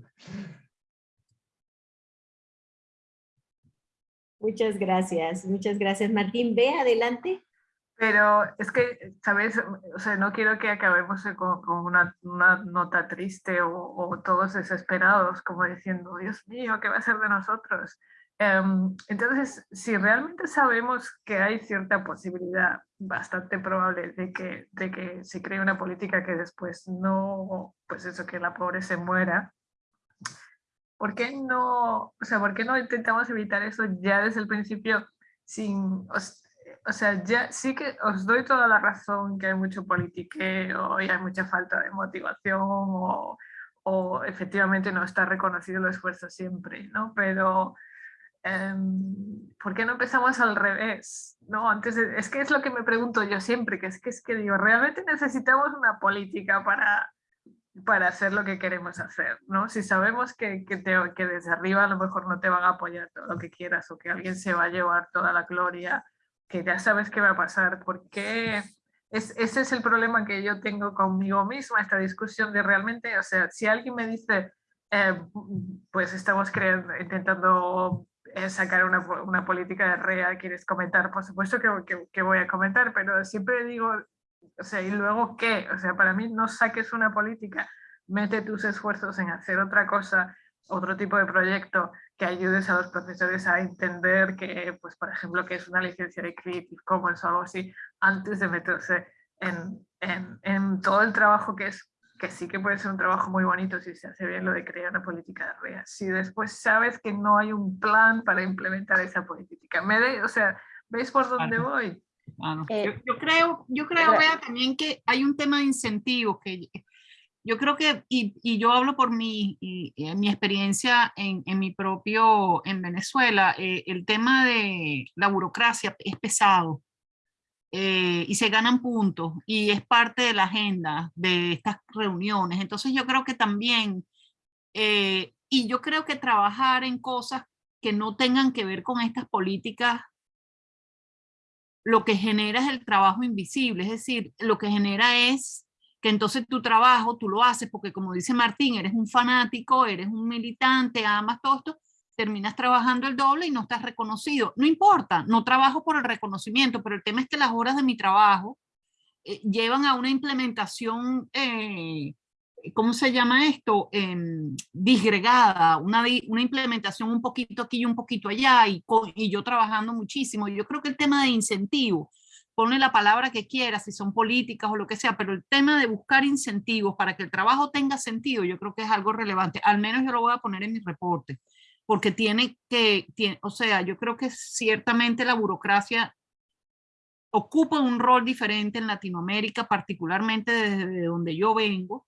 Muchas gracias, muchas gracias. Martín, ve adelante. Pero es que, ¿sabes? O sea, no quiero que acabemos con, una, nota triste o, todos desesperados, como diciendo, Dios mío, ¿qué va a ser de nosotros? Um, entonces, si realmente sabemos que hay cierta posibilidad bastante probable de que, de que se cree una política que después no, pues eso, que la pobre se muera, ¿por qué no, o sea, ¿por qué no intentamos evitar eso ya desde el principio sin, o, sea, ya sí que os doy toda la razón que hay mucho politiqueo y hay mucha falta de motivación o, o efectivamente no está reconocido el esfuerzo siempre, ¿no? Pero eh, ¿por qué no empezamos al revés? ¿no? Antes es que es lo que me pregunto yo siempre, que es que es que digo, realmente necesitamos una política para para hacer lo que queremos hacer, ¿no? Si sabemos que, que, te, que, desde arriba a lo mejor no te van a apoyar todo lo que quieras o que alguien se va a llevar toda la gloria, que ya sabes qué va a pasar, porque es, ese es el problema que yo tengo conmigo misma, esta discusión de realmente, o sea, si alguien me dice, eh, pues estamos creando, intentando eh, sacar una, una, política de REA, ¿quieres comentar? Por supuesto que, que voy a comentar, pero siempre digo, o sea, ¿y luego qué? O sea, para mí no saques una política, mete tus esfuerzos en hacer otra cosa, otro tipo de proyecto que ayudes a los profesores a entender que, pues, por ejemplo, que es una licencia de Creative Commons o algo así, antes de meterse en, en, en todo el trabajo que es que sí que puede ser un trabajo muy bonito si se hace bien lo de crear una política de REA. Si después sabes que no hay un plan para implementar esa política. Me de, o sea, ¿veis por dónde voy? Eh, yo, yo, creo, yo creo vea, también que hay un tema de incentivo que yo creo que, y, y yo hablo por mi, y, y mi experiencia en, en, mi propio, en Venezuela, eh, el tema de la burocracia es pesado eh, y se ganan puntos y es parte de la agenda de estas reuniones. Entonces yo creo que también, eh, y yo creo que trabajar en cosas que no tengan que ver con estas políticas lo que genera es el trabajo invisible, es decir, lo que genera es que entonces tu trabajo tú lo haces porque como dice Martín, eres un fanático, eres un militante, amas todo esto, terminas trabajando el doble y no estás reconocido. No importa, no trabajo por el reconocimiento, pero el tema es que las horas de mi trabajo eh, llevan a una implementación eh, ¿cómo se llama esto? Eh, disgregada, una, una implementación un poquito aquí y un poquito allá, y, y yo trabajando muchísimo. Yo creo que el tema de incentivo, ponle la palabra que quieras, si son políticas o lo que sea, pero el tema de buscar incentivos para que el trabajo tenga sentido, yo creo que es algo relevante. Al menos yo lo voy a poner en mi reporte, porque tiene que, tiene, o sea, yo creo que ciertamente la burocracia ocupa un rol diferente en Latinoamérica, particularmente desde donde yo vengo,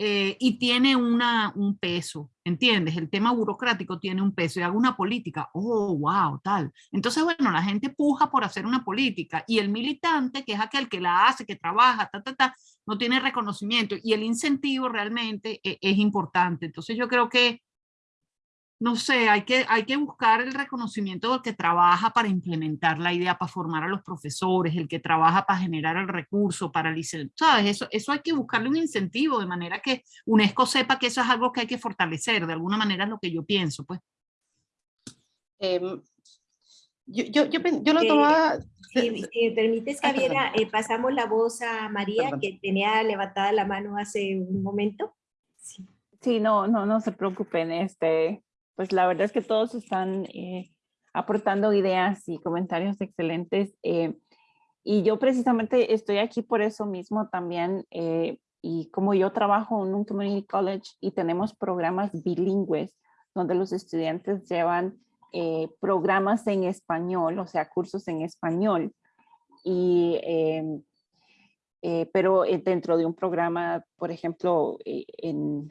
eh, y tiene una, un peso, ¿entiendes? El tema burocrático tiene un peso y hago una política, oh, wow, tal. Entonces, bueno, la gente puja por hacer una política y el militante, que es aquel que la hace, que trabaja, ta, ta, ta, no tiene reconocimiento y el incentivo realmente es, es importante. Entonces yo creo que no sé, hay que, hay que buscar el reconocimiento del que trabaja para implementar la idea, para formar a los profesores, el que trabaja para generar el recurso, para licenciar, ¿sabes? Eso, eso hay que buscarle un incentivo de manera que UNESCO sepa que eso es algo que hay que fortalecer, de alguna manera es lo que yo pienso, pues. Em, yo, yo, yo, yo, lo tomaba... si, me permites, Javiera, eh, pasamos la voz a María, que tenía levantada la mano hace un momento. Sí. Sí, no, no, no se preocupen, este, pues la verdad es que todos están eh, aportando ideas y comentarios excelentes. Eh, y yo precisamente estoy aquí por eso mismo también. Eh, y como yo trabajo en un community college y tenemos programas bilingües donde los estudiantes llevan programas en español, o sea, cursos en español. Y em, pero dentro de un programa, por ejemplo, en,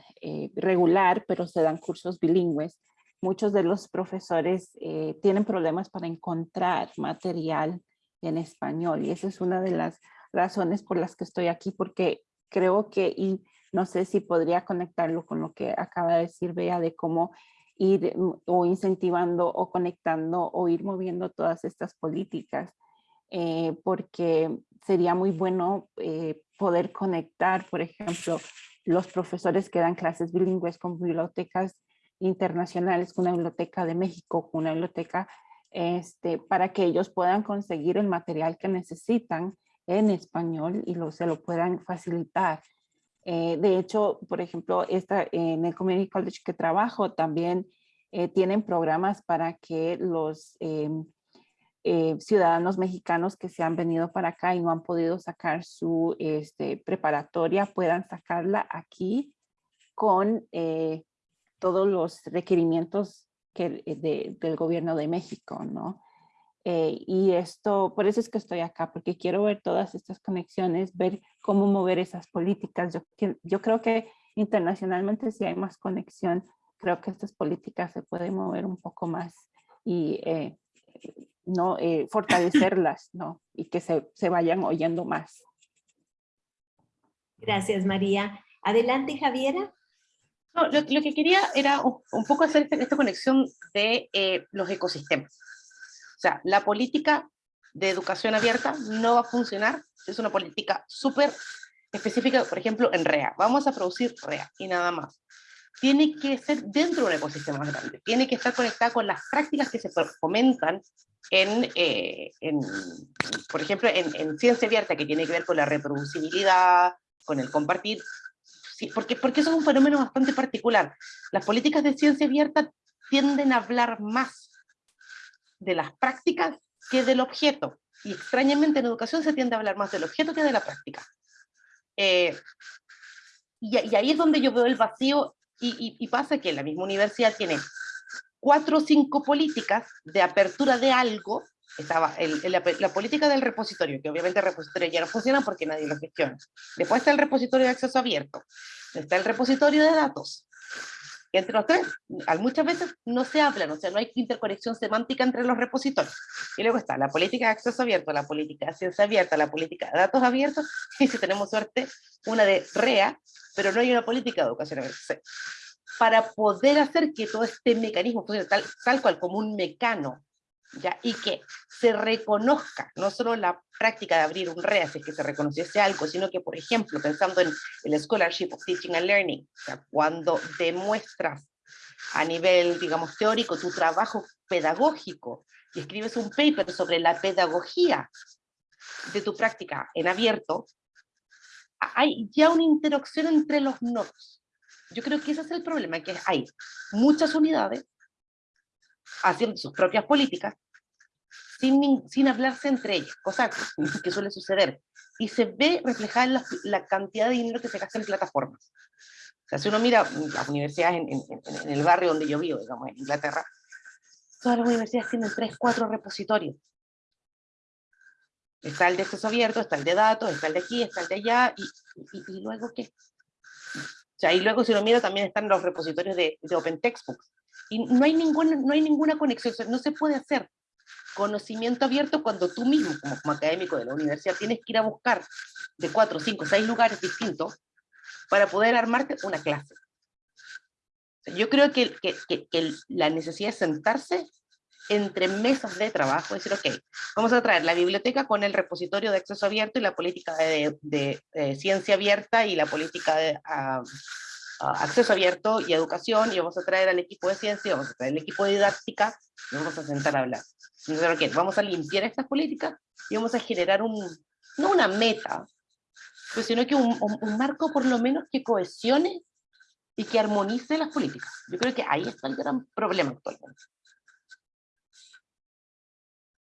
regular, pero se dan cursos bilingües muchos de los profesores eh, tienen problemas para encontrar material en español y esa es una de las razones por las que estoy aquí porque creo que y no sé si podría conectarlo con lo que acaba de decir Bea de cómo ir mm, o incentivando o conectando o ir moviendo todas estas políticas eh, porque sería muy bueno eh, poder conectar por ejemplo los profesores que dan clases bilingües con bibliotecas internacionales, con una biblioteca de México, con una biblioteca este, para que ellos puedan conseguir el material que necesitan en español y lo, se lo puedan facilitar. Eh, de hecho, por ejemplo, esta, en el Community College que trabajo también eh, tienen programas para que los em, eh, ciudadanos mexicanos que se han venido para acá y no han podido sacar su este, preparatoria puedan sacarla aquí con todos los requerimientos que, eh, del gobierno de México, ¿no? Eh, y esto, por eso es que estoy acá, porque quiero ver todas estas conexiones, ver cómo mover esas políticas. Yo, yo creo que internacionalmente si hay más conexión, creo que estas políticas se pueden mover un poco más y eh, no fortalecerlas, ¿no? Y que se, se vayan oyendo más. Gracias, María. Adelante, Javiera lo, que quería era un, poco hacer esta, conexión de eh, los ecosistemas. O sea, la política de educación abierta no va a funcionar, es una política súper específica, por ejemplo, en REA. Vamos a producir REA y nada más. Tiene que ser dentro de un ecosistema más grande, tiene que estar conectada con las prácticas que se fomentan en, eh, en por ejemplo, en, en ciencia abierta, que tiene que ver con la reproducibilidad, con el compartir, porque, porque eso es un fenómeno bastante particular. Las políticas de ciencia abierta tienden a hablar más de las prácticas que del objeto. Y extrañamente en educación se tiende a hablar más del objeto que de la práctica. Eh, y, ahí es donde yo veo el vacío y, y, pasa que la misma universidad tiene cuatro o cinco políticas de apertura de algo estaba la, política del repositorio, que obviamente el repositorio ya no funciona porque nadie lo gestiona. Después está el repositorio de acceso abierto, está el repositorio de datos. Y entre los tres, muchas veces no se hablan, o sea, no hay interconexión semántica entre los repositorios. Y luego está la política de acceso abierto, la política de ciencia abierta, la política de datos abiertos, y si tenemos suerte, una de REA, pero no hay una política de educación abierta. Para poder hacer que todo este mecanismo funcione tal, tal cual como un mecano ¿ya? y que se reconozca no solo la práctica de abrir un REA, es que se reconociese algo, sino que, por ejemplo, pensando en el Scholarship of Teaching and Learning, cuando demuestras a nivel, digamos, teórico tu trabajo pedagógico y escribes un paper sobre la pedagogía de tu práctica en abierto, hay ya una interacción entre los nodos. Yo creo que ese es el problema, que hay muchas unidades haciendo sus propias políticas, sin, sin hablarse entre ellas, cosa que suele suceder. Y se ve reflejada en la, cantidad de dinero que se gasta en plataformas. O sea, si uno mira las universidades en, en, el barrio donde yo vivo, digamos, en Inglaterra, todas las universidades tienen tres, cuatro repositorios. Está el de acceso abierto, está el de datos, está el de aquí, está el de allá, y, y, luego qué? O sea, y luego si lo mira también están los repositorios de, de Open Textbooks. Y no hay, ninguna, no hay ninguna conexión, no se puede hacer conocimiento abierto cuando tú mismo, como, académico de la universidad, tienes que ir a buscar de cuatro, cinco, seis lugares distintos para poder armarte una clase. Yo creo que, que, que, la necesidad es sentarse entre mesas de trabajo, decir, ok, vamos a traer la biblioteca con el repositorio de acceso abierto y la política de, de, ciencia abierta y la política de acceso abierto y educación, y vamos a traer al equipo de ciencia, vamos a traer al equipo de didáctica, y vamos a sentar a hablar. Vamos a limpiar estas políticas y vamos a generar un, no una meta, pues, sino que un, un marco por lo menos que cohesione y que armonice las políticas. Yo creo que ahí está el gran problema actualmente.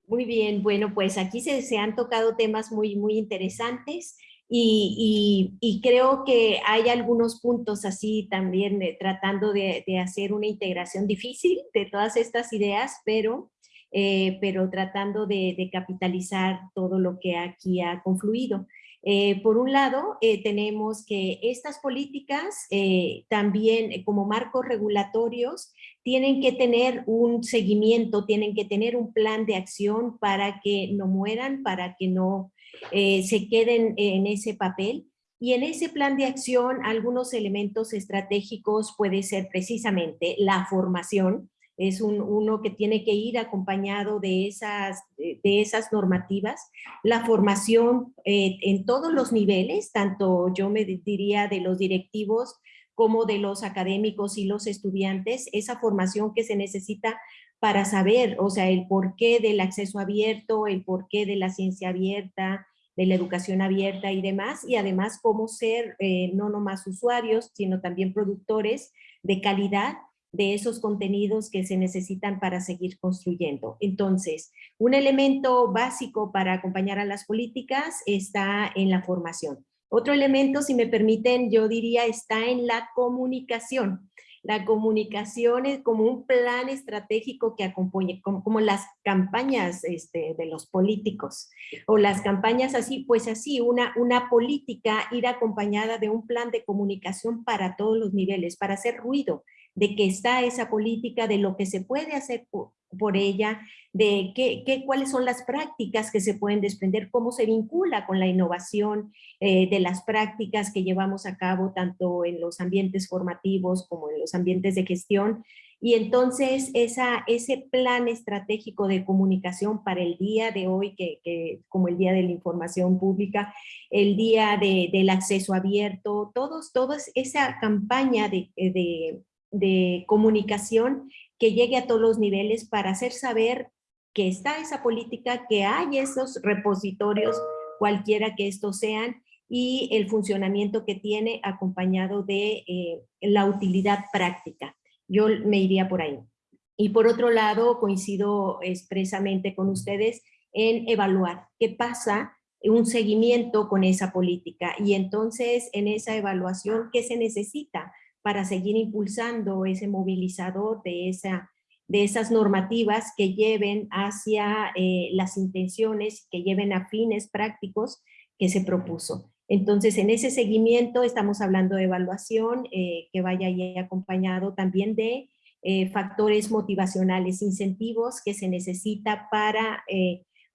Muy bien, bueno, pues aquí se, se han tocado temas muy, muy interesantes y, creo que hay algunos puntos así también eh, tratando de, hacer una integración difícil de todas estas ideas, pero, eh, pero tratando de, de, capitalizar todo lo que aquí ha confluido. Eh, por un lado, tenemos que estas políticas también como marcos regulatorios tienen que tener un seguimiento, tienen que tener un plan de acción para que no mueran, para que no eh, se queden en ese papel. Y en ese plan de acción, algunos elementos estratégicos puede ser precisamente la formación, es un, uno que tiene que ir acompañado de esas, de esas normativas, la formación eh, en todos los niveles, tanto yo me diría de los directivos como de los académicos y los estudiantes, esa formación que se necesita para saber, o sea, el porqué del acceso abierto, el porqué de la ciencia abierta, de la educación abierta y demás, y además cómo ser eh, no nomás usuarios, sino también productores de calidad de esos contenidos que se necesitan para seguir construyendo. Entonces, un elemento básico para acompañar a las políticas está en la formación. Otro elemento, si me permiten, yo diría está en la comunicación. La comunicación es como un plan estratégico que acompañe, como, las campañas este, de los políticos o las campañas así, pues así, una, una política ir acompañada de un plan de comunicación para todos los niveles, para hacer ruido, de que está esa política, de lo que se puede hacer por, ella, de qué, qué, cuáles son las prácticas que se pueden desprender, cómo se vincula con la innovación eh, de las prácticas que llevamos a cabo tanto en los ambientes formativos como en los ambientes de gestión. Y entonces esa, ese plan estratégico de comunicación para el día de hoy, que, como el día de la información pública, el día de, del acceso abierto, todos, todos esa campaña de, de de comunicación que llegue a todos los niveles para hacer saber que está esa política, que hay esos repositorios, cualquiera que estos sean, y el funcionamiento que tiene acompañado de eh, la utilidad práctica. Yo me iría por ahí. Y por otro lado, coincido expresamente con ustedes en evaluar qué pasa, un seguimiento con esa política. Y entonces, en esa evaluación, ¿qué se necesita? Para seguir impulsando ese movilizador de, esa, de esas normativas que lleven hacia eh, las intenciones, que lleven a fines prácticos que se propuso. Entonces, en ese seguimiento estamos hablando de evaluación eh, que vaya acompañado también de eh, factores motivacionales, incentivos que se necesita para,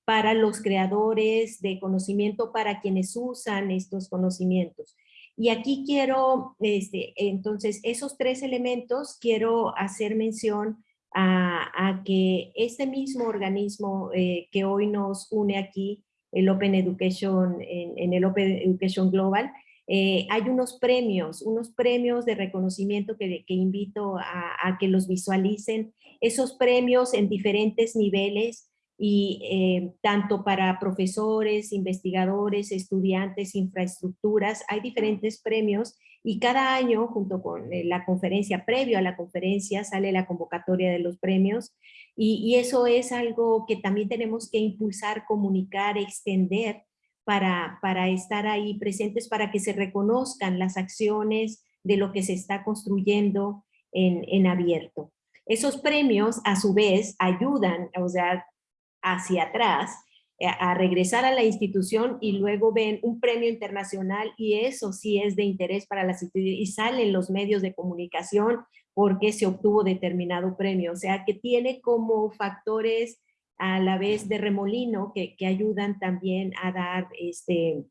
para los creadores de conocimiento, para quienes usan estos conocimientos. Y aquí quiero, este, entonces, esos tres elementos quiero hacer mención a, que este mismo organismo eh, que hoy nos une aquí, el Open Education, en, el Open Education Global, eh, hay unos premios, unos premios de reconocimiento que, invito a, a, que los visualicen, esos premios en diferentes niveles, y eh, tanto para profesores, investigadores, estudiantes, infraestructuras, hay diferentes premios y cada año junto con eh, la conferencia, previo a la conferencia, sale la convocatoria de los premios y, y eso es algo que también tenemos que impulsar, comunicar, extender para, para estar ahí presentes, para que se reconozcan las acciones de lo que se está construyendo en, en abierto. Esos premios, a su vez, ayudan, o sea, hacia atrás, a regresar a la institución y luego ven un premio internacional y eso sí es de interés para las instituciones y salen los medios de comunicación porque se obtuvo determinado premio. O sea que tiene como factores a la vez de remolino que, que ayudan también a dar, este,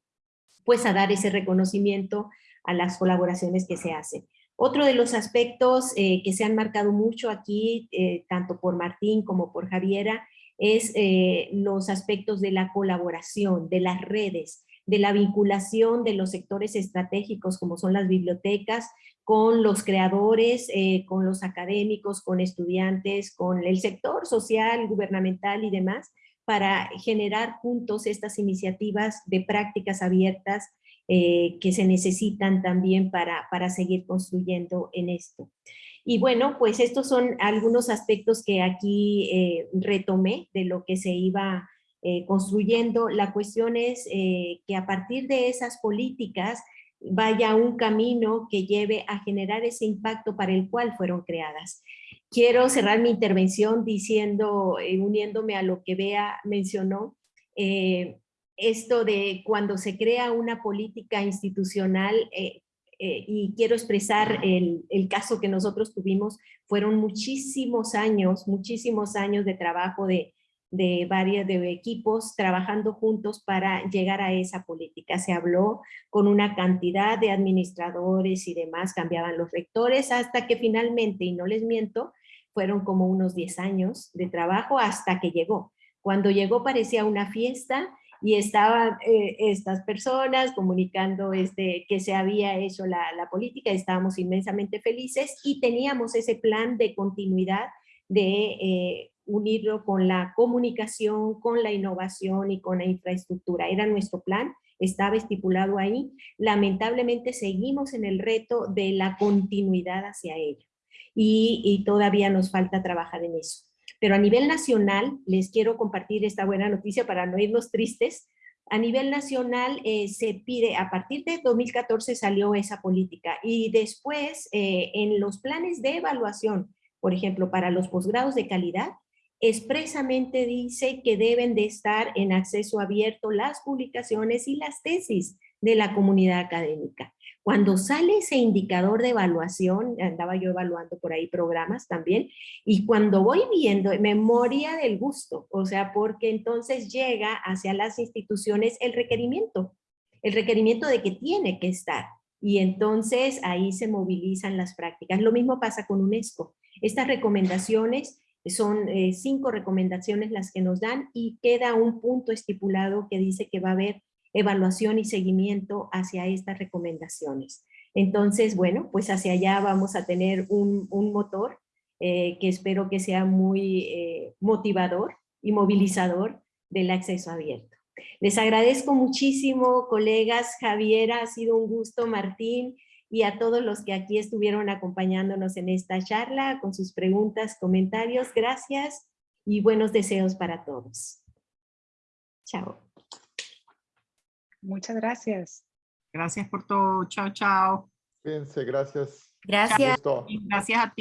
pues a dar ese reconocimiento a las colaboraciones que se hacen. Otro de los aspectos eh, que se han marcado mucho aquí, eh, tanto por Martín como por Javiera, es eh, los aspectos de la colaboración, de las redes, de la vinculación de los sectores estratégicos como son las bibliotecas, con los creadores, eh, con los académicos, con estudiantes, con el sector social, gubernamental y demás, para generar juntos estas iniciativas de prácticas abiertas eh, que se necesitan también para, para seguir construyendo en esto. Y bueno, pues estos son algunos aspectos que aquí eh, retomé de lo que se iba eh, construyendo. La cuestión es eh, que a partir de esas políticas vaya un camino que lleve a generar ese impacto para el cual fueron creadas. Quiero cerrar mi intervención diciendo, uniéndome a lo que Bea mencionó, esto de cuando se crea una política institucional, eh, y quiero expresar el, el, caso que nosotros tuvimos, fueron muchísimos años, muchísimos años de trabajo de, de varios de equipos trabajando juntos para llegar a esa política. Se habló con una cantidad de administradores y demás, cambiaban los rectores hasta que finalmente, y no les miento, fueron como unos 10 años de trabajo hasta que llegó. Cuando llegó parecía una fiesta, y estaban eh, estas personas comunicando este, que se había hecho la, política, estábamos inmensamente felices y teníamos ese plan de continuidad de eh, unirlo con la comunicación, con la innovación y con la infraestructura. Era nuestro plan, estaba estipulado ahí. Lamentablemente seguimos en el reto de la continuidad hacia ello y todavía nos falta trabajar en eso. Pero a nivel nacional, les quiero compartir esta buena noticia para no irnos tristes, a nivel nacional eh, se pide, a partir de 2014 salió esa política y después eh, en los planes de evaluación, por ejemplo, para los posgrados de calidad, expresamente dice que deben de estar en acceso abierto las publicaciones y las tesis de la comunidad académica. Cuando sale ese indicador de evaluación, andaba yo evaluando por ahí programas también, y cuando voy viendo memoria del gusto, o sea, porque entonces llega hacia las instituciones el requerimiento, el requerimiento de que tiene que estar, y entonces ahí se movilizan las prácticas. Lo mismo pasa con UNESCO. Estas recomendaciones son eh, cinco recomendaciones las que nos dan y queda un punto estipulado que dice que va a haber evaluación y seguimiento hacia estas recomendaciones. Entonces, bueno, pues hacia allá vamos a tener un, motor eh, que espero que sea muy eh, motivador y movilizador del acceso abierto. Les agradezco muchísimo, colegas. Javiera, ha sido un gusto, Martín, y a todos los que aquí estuvieron acompañándonos en esta charla, con sus preguntas, comentarios. Gracias y buenos deseos para todos. Chao. Muchas gracias. Gracias por todo. Chao, chao. Fíjense, gracias. Gracias. Gracias a ti.